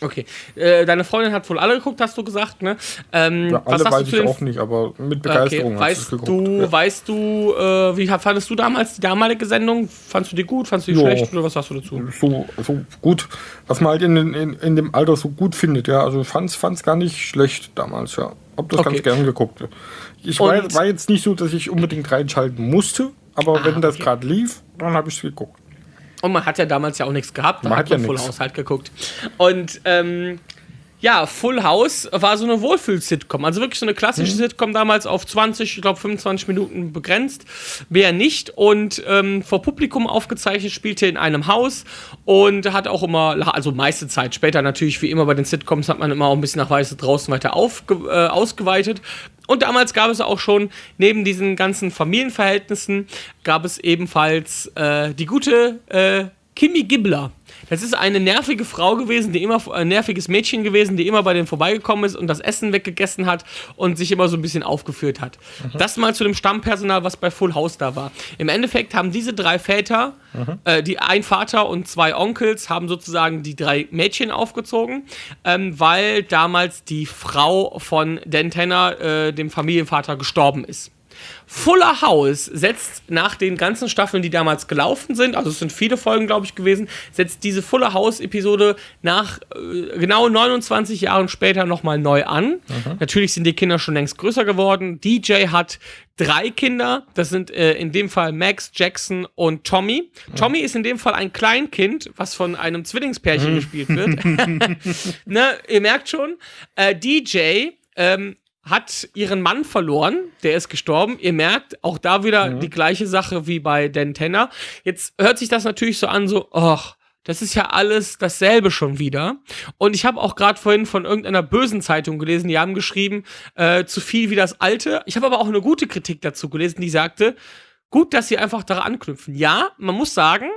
Okay. Äh, deine Freundin hat wohl alle geguckt, hast du gesagt, ne? Ähm, ja alle weiß ich auch nicht, aber mit Begeisterung Okay. Weißt geguckt. du, ja. weißt du, äh, wie fandest du damals die damalige Sendung? Fandest du die gut? Fandest du die Jo. schlecht? Oder was sagst du dazu? so, so gut, was man halt in, in, in dem Alter so gut findet, ja. Also ich fand's, fand's gar nicht schlecht damals, ja. Hab das Okay. ganz gern geguckt. Ich war, war jetzt nicht so, dass ich unbedingt reinschalten musste, aber wenn das okay. gerade lief, dann habe ich geguckt. Und man hat ja damals ja auch nichts gehabt. Da Man hat hat ja man Full nix. House halt geguckt. Und ähm, ja, Full House war so eine Wohlfühl-Sitcom. Also wirklich so eine klassische Mhm. Sitcom damals auf 20, ich glaube 25 Minuten begrenzt. Mehr nicht. Und ähm, vor Publikum aufgezeichnet, spielte in einem Haus und hat auch immer, also meiste Zeit, später natürlich wie immer bei den Sitcoms hat man immer auch ein bisschen nach Weiße draußen weiter aufge, äh, ausgeweitet. Und damals gab es auch schon, neben diesen ganzen Familienverhältnissen, gab es ebenfalls äh, die gute äh, Kimi Gibbler. Das ist eine nervige Frau gewesen, die immer ein nerviges Mädchen gewesen, die immer bei denen vorbeigekommen ist und das Essen weggegessen hat und sich immer so ein bisschen aufgeführt hat. Das mal zu dem Stammpersonal, was bei Full House da war. Im Endeffekt haben diese drei Väter, äh, die ein Vater und zwei Onkels, haben sozusagen die drei Mädchen aufgezogen, ähm, weil damals die Frau von Dan Tanner, äh, dem Familienvater, gestorben ist. Fuller House setzt nach den ganzen Staffeln, die damals gelaufen sind, also es sind viele Folgen, glaube ich, gewesen, setzt diese Fuller House-Episode nach äh, genau 29 Jahren später nochmal neu an. Natürlich sind die Kinder schon längst größer geworden. DJ hat drei Kinder, das sind äh, in dem Fall Max, Jackson und Tommy. Tommy ist in dem Fall ein Kleinkind, was von einem Zwillingspärchen gespielt wird. ne, ihr merkt schon, äh, DJ ähm, hat ihren Mann verloren, der ist gestorben. Ihr merkt, auch da wieder die gleiche Sache wie bei Dan Tenner. Jetzt hört sich das natürlich so an, so, ach, das ist ja alles dasselbe schon wieder. Und ich habe auch gerade vorhin von irgendeiner bösen Zeitung gelesen, die haben geschrieben, äh, zu viel wie das alte. Ich habe aber auch eine gute Kritik dazu gelesen, die sagte, gut, dass sie einfach daran anknüpfen. Ja, man muss sagen,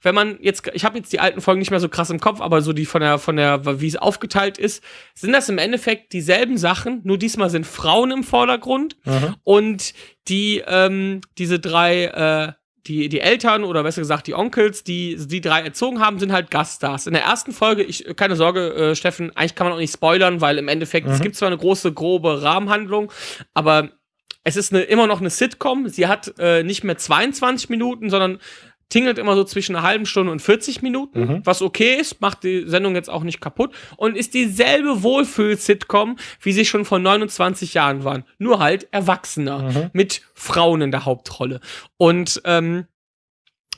wenn man jetzt, ich habe jetzt die alten Folgen nicht mehr so krass im Kopf, aber so die von der, von der, wie es aufgeteilt ist, sind das im Endeffekt dieselben Sachen, nur diesmal sind Frauen im Vordergrund und die, ähm, diese drei, äh, die, die Eltern oder besser gesagt die Onkels, die die drei erzogen haben, sind halt Gaststars. In der ersten Folge, ich, keine Sorge, äh, Steffen, eigentlich kann man auch nicht spoilern, weil im Endeffekt, es gibt zwar eine große, grobe Rahmenhandlung, aber es ist eine, immer noch eine Sitcom. Sie hat äh, nicht mehr 22 Minuten, sondern tingelt immer so zwischen einer halben Stunde und 40 Minuten, was okay ist, macht die Sendung jetzt auch nicht kaputt und ist dieselbe Wohlfühl-Sitcom, wie sie schon vor 29 Jahren waren. Nur halt erwachsener, mit Frauen in der Hauptrolle. Und ähm,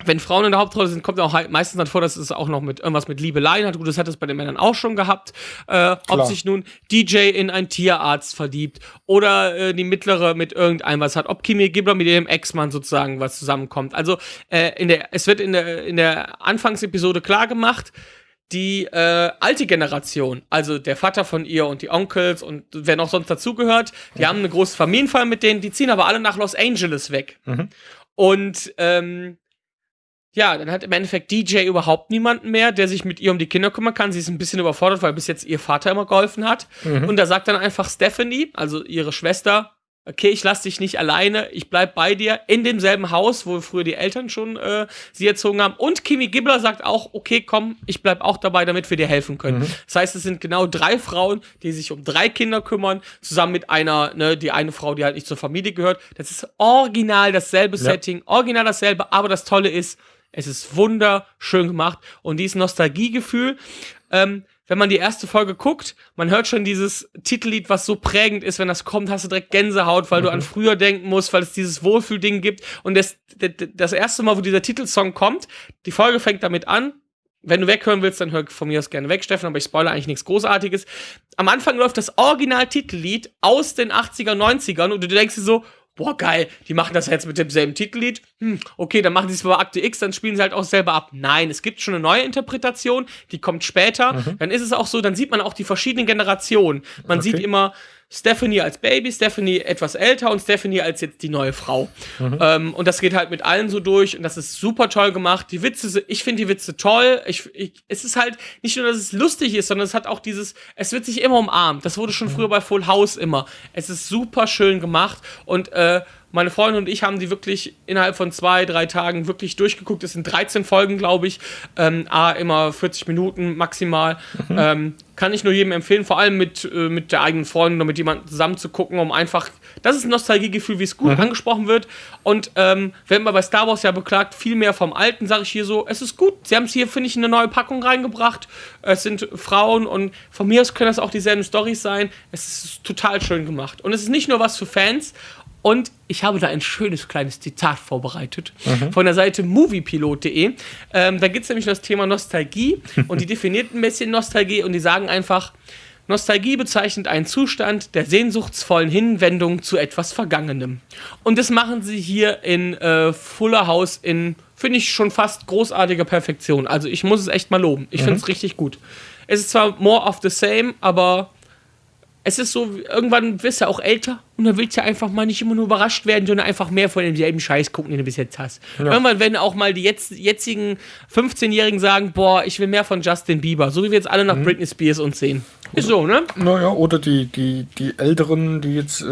wenn Frauen in der Hauptrolle sind, kommt auch halt meistens dann vor, dass es auch noch mit irgendwas mit Liebeleien hat. Gut, das hat es bei den Männern auch schon gehabt. Äh, ob sich nun DJ in einen Tierarzt verliebt oder äh, die mittlere mit irgendeinem was hat. Ob Kimi Gibbler mit ihrem Ex-Mann sozusagen was zusammenkommt. Also äh, in der, es wird in der, in der Anfangsepisode klar gemacht, die äh, alte Generation, also der Vater von ihr und die Onkels und wer noch sonst dazugehört, die haben eine große Familienfeier mit denen, die ziehen aber alle nach Los Angeles weg. Und ähm, ja, dann hat im Endeffekt DJ überhaupt niemanden mehr, der sich mit ihr um die Kinder kümmern kann. Sie ist ein bisschen überfordert, weil bis jetzt ihr Vater immer geholfen hat. Und da sagt dann einfach Stephanie, also ihre Schwester, okay, ich lass dich nicht alleine, ich bleib bei dir in demselben Haus, wo früher die Eltern schon äh, sie erzogen haben. Und Kimi Gibbler sagt auch, okay, komm, ich bleib auch dabei, damit wir dir helfen können. Mhm. Das heißt, es sind genau drei Frauen, die sich um drei Kinder kümmern, zusammen mit einer, ne, die eine Frau, die halt nicht zur Familie gehört. Das ist original dasselbe Ja. Setting, original dasselbe, aber das Tolle ist, es ist wunderschön gemacht und dieses Nostalgiegefühl, ähm, wenn man die erste Folge guckt, man hört schon dieses Titellied, was so prägend ist, wenn das kommt, hast du direkt Gänsehaut, weil du an früher denken musst, weil es dieses Wohlfühlding gibt. Und das, das, das erste Mal, wo dieser Titelsong kommt, die Folge fängt damit an. Wenn du weghören willst, dann hör von mir aus gerne weg, Steffen, aber ich spoilere eigentlich nichts Großartiges. Am Anfang läuft das Original-Titellied aus den 80er, 90ern und du denkst dir so, boah, geil, die machen das jetzt mit demselben Titellied. Hm, okay, dann machen sie es bei Akte X, dann spielen sie halt auch selber ab. Nein, es gibt schon eine neue Interpretation, die kommt später. Dann ist es auch so, dann sieht man auch die verschiedenen Generationen. Man Okay. sieht immer Stephanie als Baby, Stephanie etwas älter und Stephanie als jetzt die neue Frau. Ähm, und das geht halt mit allen so durch und das ist super toll gemacht. Die Witze, ich finde die Witze toll. Ich, ich, es ist halt nicht nur, dass es lustig ist, sondern es hat auch dieses, es wird sich immer umarmt. Das wurde schon früher bei Full House immer. Es ist super schön gemacht und äh, meine Freundin und ich haben die wirklich innerhalb von zwei, drei Tagen wirklich durchgeguckt. Es sind 13 Folgen, glaube ich. Ähm, A, immer 40 Minuten maximal. Ähm, kann ich nur jedem empfehlen, vor allem mit, äh, mit der eigenen Freundin oder mit jemandem zusammen zu gucken, um einfach, das ist ein Nostalgiegefühl, wie es gut angesprochen wird. Und ähm, wenn man bei Star Wars ja beklagt, viel mehr vom Alten, sage ich hier so, es ist gut. Sie haben es hier, finde ich, in eine neue Packung reingebracht. Es sind Frauen und von mir aus können das auch dieselben Storys sein. Es ist total schön gemacht. Und es ist nicht nur was für Fans. Und ich habe da ein schönes kleines Zitat vorbereitet von der Seite moviepilot.de. Ähm, da gibt es nämlich das Thema Nostalgie und die definiert ein bisschen Nostalgie und die sagen einfach, Nostalgie bezeichnet einen Zustand der sehnsuchtsvollen Hinwendung zu etwas Vergangenem. Und das machen sie hier in äh, Fuller House in, finde ich, schon fast großartiger Perfektion. Also ich muss es echt mal loben. Ich finde es richtig gut. Es ist zwar more of the same, aber es ist so, irgendwann wirst du auch älter und dann willst du einfach mal nicht immer nur überrascht werden, sondern einfach mehr von demselben Scheiß gucken, den du bis jetzt hast. Irgendwann werden auch mal die jetzt, jetzigen 15-Jährigen sagen, boah, ich will mehr von Justin Bieber, so wie wir jetzt alle nach Britney Spears uns sehen. Ist so, ne? Naja, oder die, die, die Älteren, die jetzt, äh,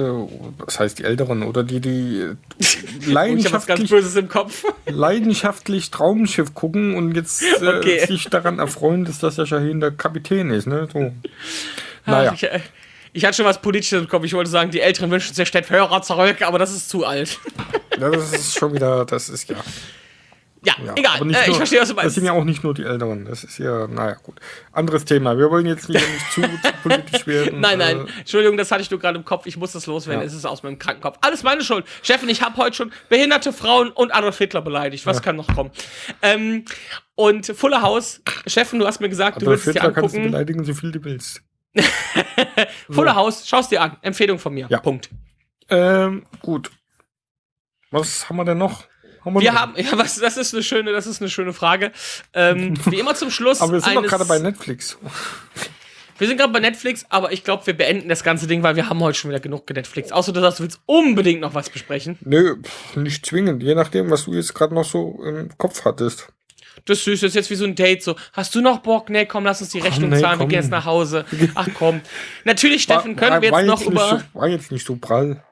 was heißt die Älteren, oder die, die äh, leidenschaftlich, Böses im Kopf. leidenschaftlich Traumschiff gucken und jetzt äh, Okay. sich daran erfreuen, dass das ja Shahin der Kapitän ist, ne? So. Naja. Ach, ich, äh, ich hatte schon was Politisches im Kopf. Ich wollte sagen, die Älteren wünschen sich Stett Hörer zurück, aber das ist zu alt. Das ist schon wieder, das ist ja. Ja, ja. egal. Äh, ich nur- verstehe, was du Das meinst. sind ja auch nicht nur die Älteren. Das ist ja, naja, gut. Anderes Thema. Wir wollen jetzt nicht, nicht zu, zu politisch werden. Nein, nein, Äh, Entschuldigung, das hatte ich nur gerade im Kopf. Ich muss das loswerden. Ja. Es ist aus meinem Krankenkopf. Alles meine Schuld. Steffen, ich habe heute schon behinderte Frauen und Adolf Hitler beleidigt. Was kann noch kommen? Ähm, und Fuller House, Steffen, du hast mir gesagt, du Adolf willst es dir Hitler kannst du angucken. beleidigen, so viel du willst. Fuller House, schaust dir an. Empfehlung von mir. Ja. Punkt. Ähm, gut. Was haben wir denn noch? Haben Wir noch? haben, ja, was, das ist eine schöne, das ist eine schöne Frage. Ähm, wie immer zum Schluss. Aber wir sind doch gerade bei Netflix. Wir sind gerade bei Netflix, aber ich glaube, wir beenden das ganze Ding, weil wir haben heute schon wieder genug Netflix. Außer du sagst, du willst unbedingt noch was besprechen. Nö, pff, nicht zwingend. Je nachdem, was du jetzt gerade noch so im Kopf hattest. Das ist süß, das ist jetzt wie so ein Date. So, hast du noch Bock? Nee, komm, lass uns die Rechnung nee, zahlen, wir komm. gehen jetzt nach Hause. Ach komm. Natürlich, Steffen, War- können wir war jetzt noch nicht über. So, war jetzt nicht so prall.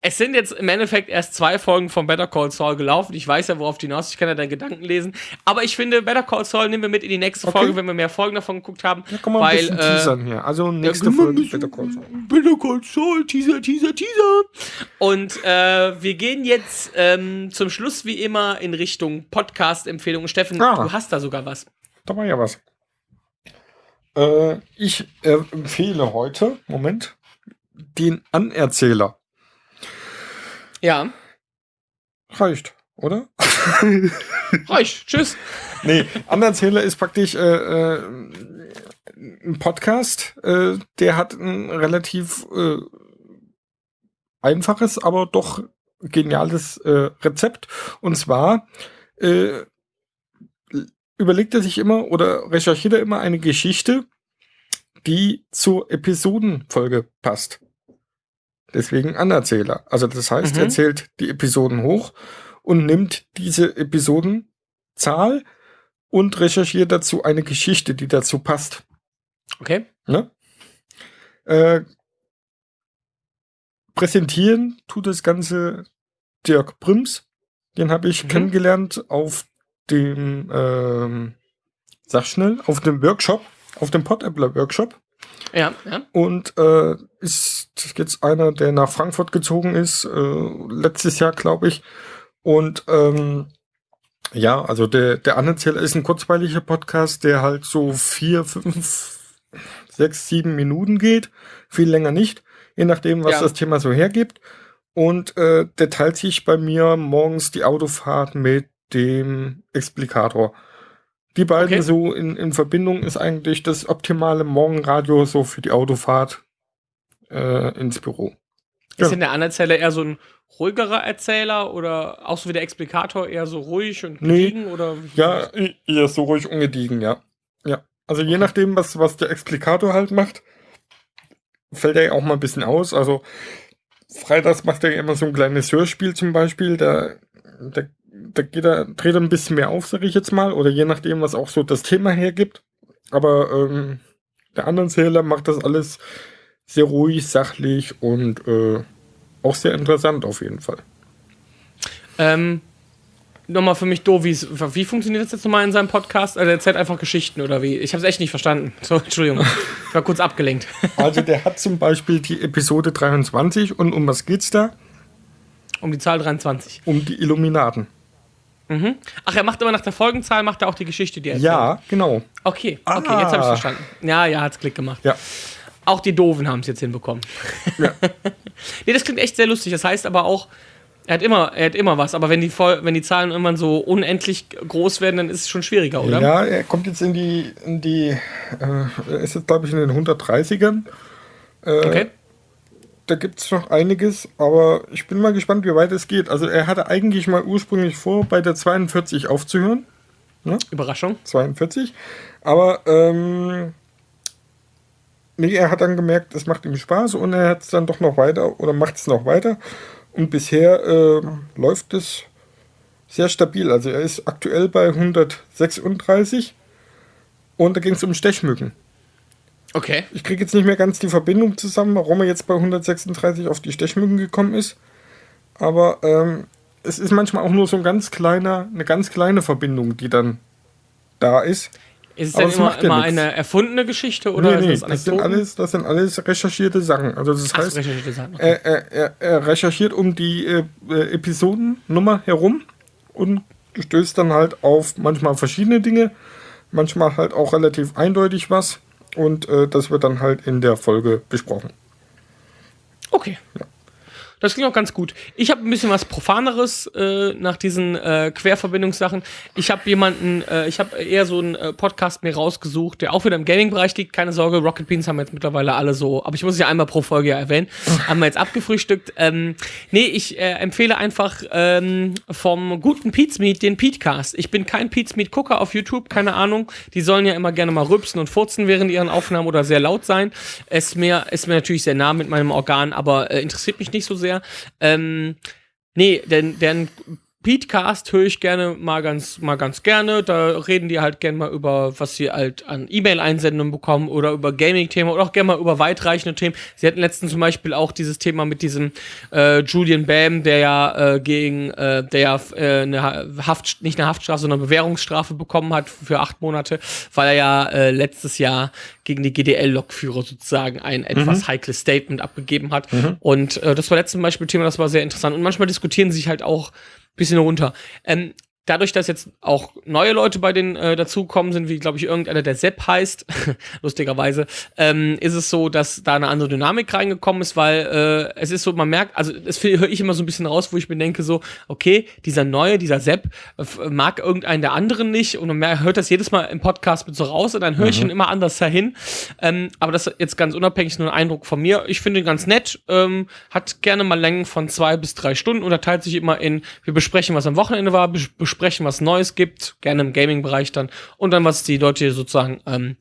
Es sind jetzt im Endeffekt erst zwei Folgen von Better Call Saul gelaufen. Ich weiß ja, worauf du hinaus. Ich kann ja deine Gedanken lesen. Aber ich finde, Better Call Saul nehmen wir mit in die nächste Okay. Folge, wenn wir mehr Folgen davon geguckt haben. Kann man ein weil, bisschen äh, teasern hier. Also nächste wir Folge ein Better Call Saul. Better Call Saul, Teaser, Teaser, Teaser. Und äh, wir gehen jetzt ähm, zum Schluss wie immer in Richtung Podcast-Empfehlungen. Steffen, Ah. du hast da sogar was. Da war ja was. Äh, ich äh, empfehle heute, Moment, den Anerzähler. Ja, Reicht, oder? reicht. Tschüss. Nee, Anerzähler ist praktisch äh, äh, ein Podcast, äh, der hat ein relativ äh, einfaches, aber doch geniales äh, Rezept. Und zwar äh, überlegt er sich immer oder recherchiert er immer eine Geschichte, die zur Episodenfolge passt. Deswegen Anerzähler. Also das heißt, Mhm. er zählt die Episoden hoch und nimmt diese Episodenzahl und recherchiert dazu eine Geschichte, die dazu passt. Okay. Ne? Äh, präsentieren tut das Ganze Dirk Brims. Den habe ich Mhm. kennengelernt auf dem, ähm, sag schnell, auf dem Workshop, auf dem Podappler Workshop. Ja, ja. Und äh, ist jetzt einer, der nach Frankfurt gezogen ist, äh, letztes Jahr, glaube ich. Und ähm, ja, also der, der Anerzähler ist ein kurzweiliger Podcast, der halt so vier, fünf, sechs, sieben Minuten geht. Viel länger nicht, je nachdem, was Ja. das Thema so hergibt. Und äh, der teilt sich bei mir morgens die Autofahrt mit dem Explikator. Die beiden Okay. so in, in Verbindung ist eigentlich das optimale Morgenradio so für die Autofahrt äh, ins Büro. Ist Ja. denn der Anerzähler eher so ein ruhigerer Erzähler oder auch so wie der Explikator eher so ruhig und Nee. gediegen oder wie- Ja, eher so ruhig ungediegen, ja. Ja. Also je nachdem, was, was der Explikator halt macht, fällt er ja auch mal ein bisschen aus. Also freitags macht er ja immer so ein kleines Hörspiel zum Beispiel, da, da, da geht er, dreht er ein bisschen mehr auf, sag ich jetzt mal, oder je nachdem, was auch so das Thema hergibt. Aber ähm, der andere Zähler macht das alles sehr ruhig, sachlich und äh, auch sehr interessant auf jeden Fall. Ähm, nochmal für mich doof, wie funktioniert das jetzt nochmal in seinem Podcast? Also er erzählt einfach Geschichten oder wie? Ich habe es echt nicht verstanden. So, Entschuldigung. Ich war kurz abgelenkt. Also der hat zum Beispiel die Episode 23 und um was geht's da? Um die Zahl 23. Um die Illuminaten. Mhm. Ach, er macht immer nach der Folgenzahl, macht er auch die Geschichte, die er erzählt. Ja, genau. Okay, okay, Ah. jetzt habe ich verstanden. Ja, ja, hat's Klick gemacht. Ja. Auch die Doofen haben es jetzt hinbekommen. Ja. nee, das klingt echt sehr lustig. Das heißt aber auch, er hat immer, er hat immer was. Aber wenn die, wenn die Zahlen irgendwann so unendlich groß werden, dann ist es schon schwieriger, oder? Ja, er kommt jetzt in die, in die, äh, er ist jetzt glaube ich in den 130ern. Äh, Okay. Da gibt es noch einiges, aber ich bin mal gespannt, wie weit es geht. Also er hatte eigentlich mal ursprünglich vor, bei der 42 aufzuhören. Überraschung. 42. Aber ähm, nee, er hat dann gemerkt, es macht ihm Spaß und er hat es dann doch noch weiter oder macht es noch weiter. Und bisher ähm, läuft es sehr stabil. Also er ist aktuell bei 136 und da ging es um Stechmücken. Okay. Ich kriege jetzt nicht mehr ganz die Verbindung zusammen, warum er jetzt bei 136 auf die Stechmücken gekommen ist. Aber ähm, es ist manchmal auch nur so ein ganz kleiner, eine ganz kleine Verbindung, die dann da ist. Ist es denn immer, ja immer eine erfundene Geschichte oder nee, nee, ist das das sind, alles, das sind alles recherchierte Sachen. Also das Ach, heißt, recherchierte Sachen. Okay. er, er, er, er recherchiert um die äh, äh, Episodennummer herum und stößt dann halt auf manchmal verschiedene Dinge, manchmal halt auch relativ eindeutig was und äh, das wird dann halt in der Folge besprochen. Okay. Das klingt auch ganz gut. Ich habe ein bisschen was Profaneres äh, nach diesen äh, Querverbindungssachen. Ich habe jemanden, äh, ich habe eher so einen äh, Podcast mir rausgesucht, der auch wieder im Gaming-Bereich liegt. Keine Sorge, Rocket Beans haben wir jetzt mittlerweile alle so, aber ich muss es ja einmal pro Folge ja erwähnen, haben wir jetzt abgefrühstückt. Ähm, nee, ich äh, empfehle einfach ähm, vom guten Pizmeet den Petecast. Ich bin kein Pizmeet-Gucker auf YouTube, keine Ahnung. Die sollen ja immer gerne mal rübsen und furzen während ihren Aufnahmen oder sehr laut sein. Ist mir, ist mir natürlich sehr nah mit meinem Organ, aber äh, interessiert mich nicht so sehr. Ähm, nee, denn, denn Petecast höre ich gerne mal ganz, mal ganz gerne. Da reden die halt gerne mal über, was sie halt an E-Mail-Einsendungen bekommen oder über Gaming-Themen oder auch gerne mal über weitreichende Themen. Sie hatten letztens zum Beispiel auch dieses Thema mit diesem äh, Julian Bam, der ja äh, gegen, äh, der ja äh, eine Ha- Haft, nicht eine Haftstrafe, sondern eine Bewährungsstrafe bekommen hat für acht Monate, weil er ja äh, letztes Jahr gegen die GDL-Lokführer sozusagen ein etwas heikles Statement abgegeben hat. Und äh, das war letztes Beispiel Thema, das war sehr interessant. Und manchmal diskutieren sie sich halt auch bisschen runter. Ähm, dadurch, dass jetzt auch neue Leute bei denen äh, dazukommen sind, wie glaube ich irgendeiner der Sepp heißt, lustigerweise, ähm, ist es so, dass da eine andere Dynamik reingekommen ist, weil äh, es ist so, man merkt, also das höre ich immer so ein bisschen raus, wo ich mir denke so, okay, dieser neue, dieser Sepp äh, mag irgendeinen der anderen nicht und man hört das jedes Mal im Podcast mit so raus und dann höre ich ihn immer anders dahin. Ähm, aber das ist jetzt ganz unabhängig nur ein Eindruck von mir. Ich finde ihn ganz nett, ähm, hat gerne mal Längen von zwei bis drei Stunden und er teilt sich immer in, wir besprechen, was am Wochenende war, bes besprechen, was Neues gibt, gerne im Gaming-Bereich dann und dann, was die Leute sozusagen ähm,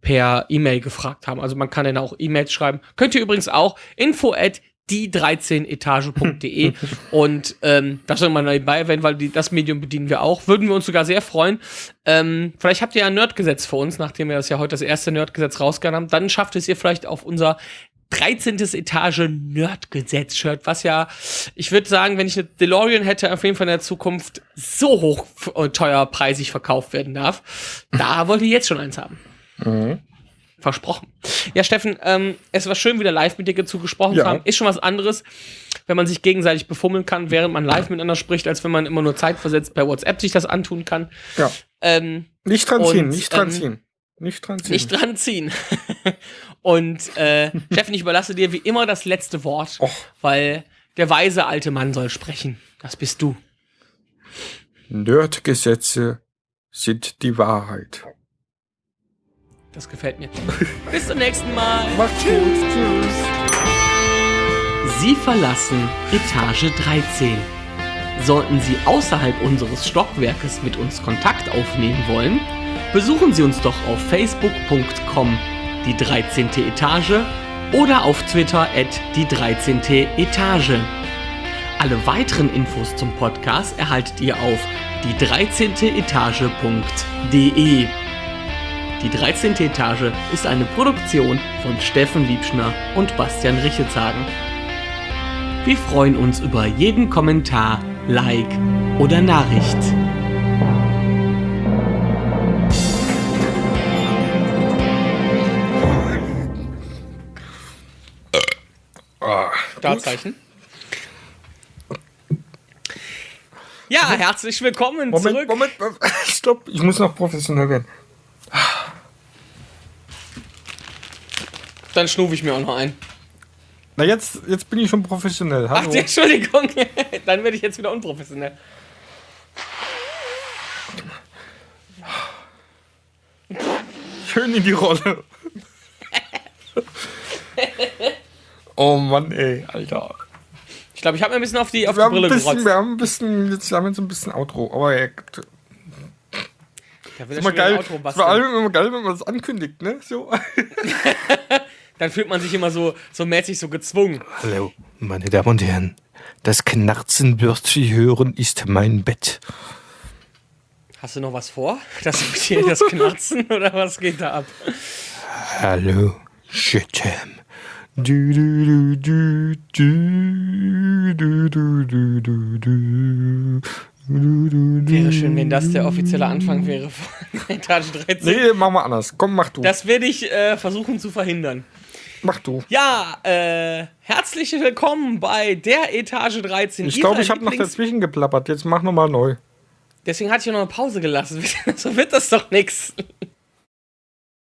per E-Mail gefragt haben. Also man kann dann auch E-Mails schreiben. Könnt ihr übrigens auch info at die 13etage.de und ähm, das soll man nebenbei erwähnen, weil die, das Medium bedienen wir auch. Würden wir uns sogar sehr freuen. Ähm, vielleicht habt ihr ja ein Nerdgesetz für uns, nachdem wir das ja heute das erste Nerdgesetz rausgehauen haben. Dann schafft es ihr vielleicht auf unser 13. Etage Nerdgesetz-Shirt, was ja, ich würde sagen, wenn ich eine DeLorean hätte, auf jeden Fall in der Zukunft so hoch äh, teuer preisig verkauft werden darf. Da wollte ich jetzt schon eins haben. Versprochen. Ja, Steffen, ähm, es war schön, wieder live mit dir zugesprochen Ja. zu haben. Ist schon was anderes, wenn man sich gegenseitig befummeln kann, während man live miteinander spricht, als wenn man immer nur zeitversetzt per WhatsApp sich das antun kann. Ja. Ähm, Nicht dran ziehen, Und, nicht dran ähm, ziehen. Nicht dran ziehen. nicht dran ziehen. Und äh, Steffen, ich überlasse dir wie immer das letzte Wort, Och. weil der weise alte Mann soll sprechen. Das bist du. Nerdgesetze sind die Wahrheit. Das gefällt mir. Bis zum nächsten Mal. Macht's gut. Tschüss. Sie verlassen Etage 13. Sollten Sie außerhalb unseres Stockwerkes mit uns Kontakt aufnehmen wollen, besuchen Sie uns doch auf facebook.com die 13. Etage oder auf Twitter at die 13. Etage. Alle weiteren Infos zum Podcast erhaltet ihr auf die 13. Etage.de. Die 13. Etage ist eine Produktion von Steffen Liebschner und Bastian Richetshagen. Wir freuen uns über jeden Kommentar, Like oder Nachricht. Startzeichen. Ja, herzlich willkommen Moment, zurück. Moment, stopp. Ich muss noch professionell werden. Dann schnufe ich mir auch noch ein. Na, jetzt, jetzt bin ich schon professionell. Ach, Hallo. die Entschuldigung. Dann werde ich jetzt wieder unprofessionell. Schön in die Rolle. oh Mann, ey, Alter. Ich glaube, ich habe mir ein bisschen auf die, auf Wir die haben, ein Brille bisschen, gerotzt. wir haben ein bisschen, jetzt haben wir jetzt ein bisschen Outro. Aber ey, Da will ist er immer geil. Outro Vor basteln. allem immer geil, wenn man das ankündigt, ne? So. Dann fühlt man sich immer so, so mäßig so gezwungen. Hallo, meine Damen und Herren. Das Knarzen wird Sie hören, ist mein Bett. Hast du noch was vor? Das das Knarzen oder was geht da ab? Hallo, Shitam. Wäre schön, wenn das der offizielle Anfang wäre von Etage 13. Nee, mach mal anders. Komm, mach du. Das werde ich äh, versuchen zu verhindern. Mach du. Ja, äh, herzlich willkommen bei der Etage 13. Ich glaube, ich habe noch dazwischen geplappert. Jetzt mach nochmal neu. Deswegen hatte ich ja noch eine Pause gelassen. so wird das doch nichts.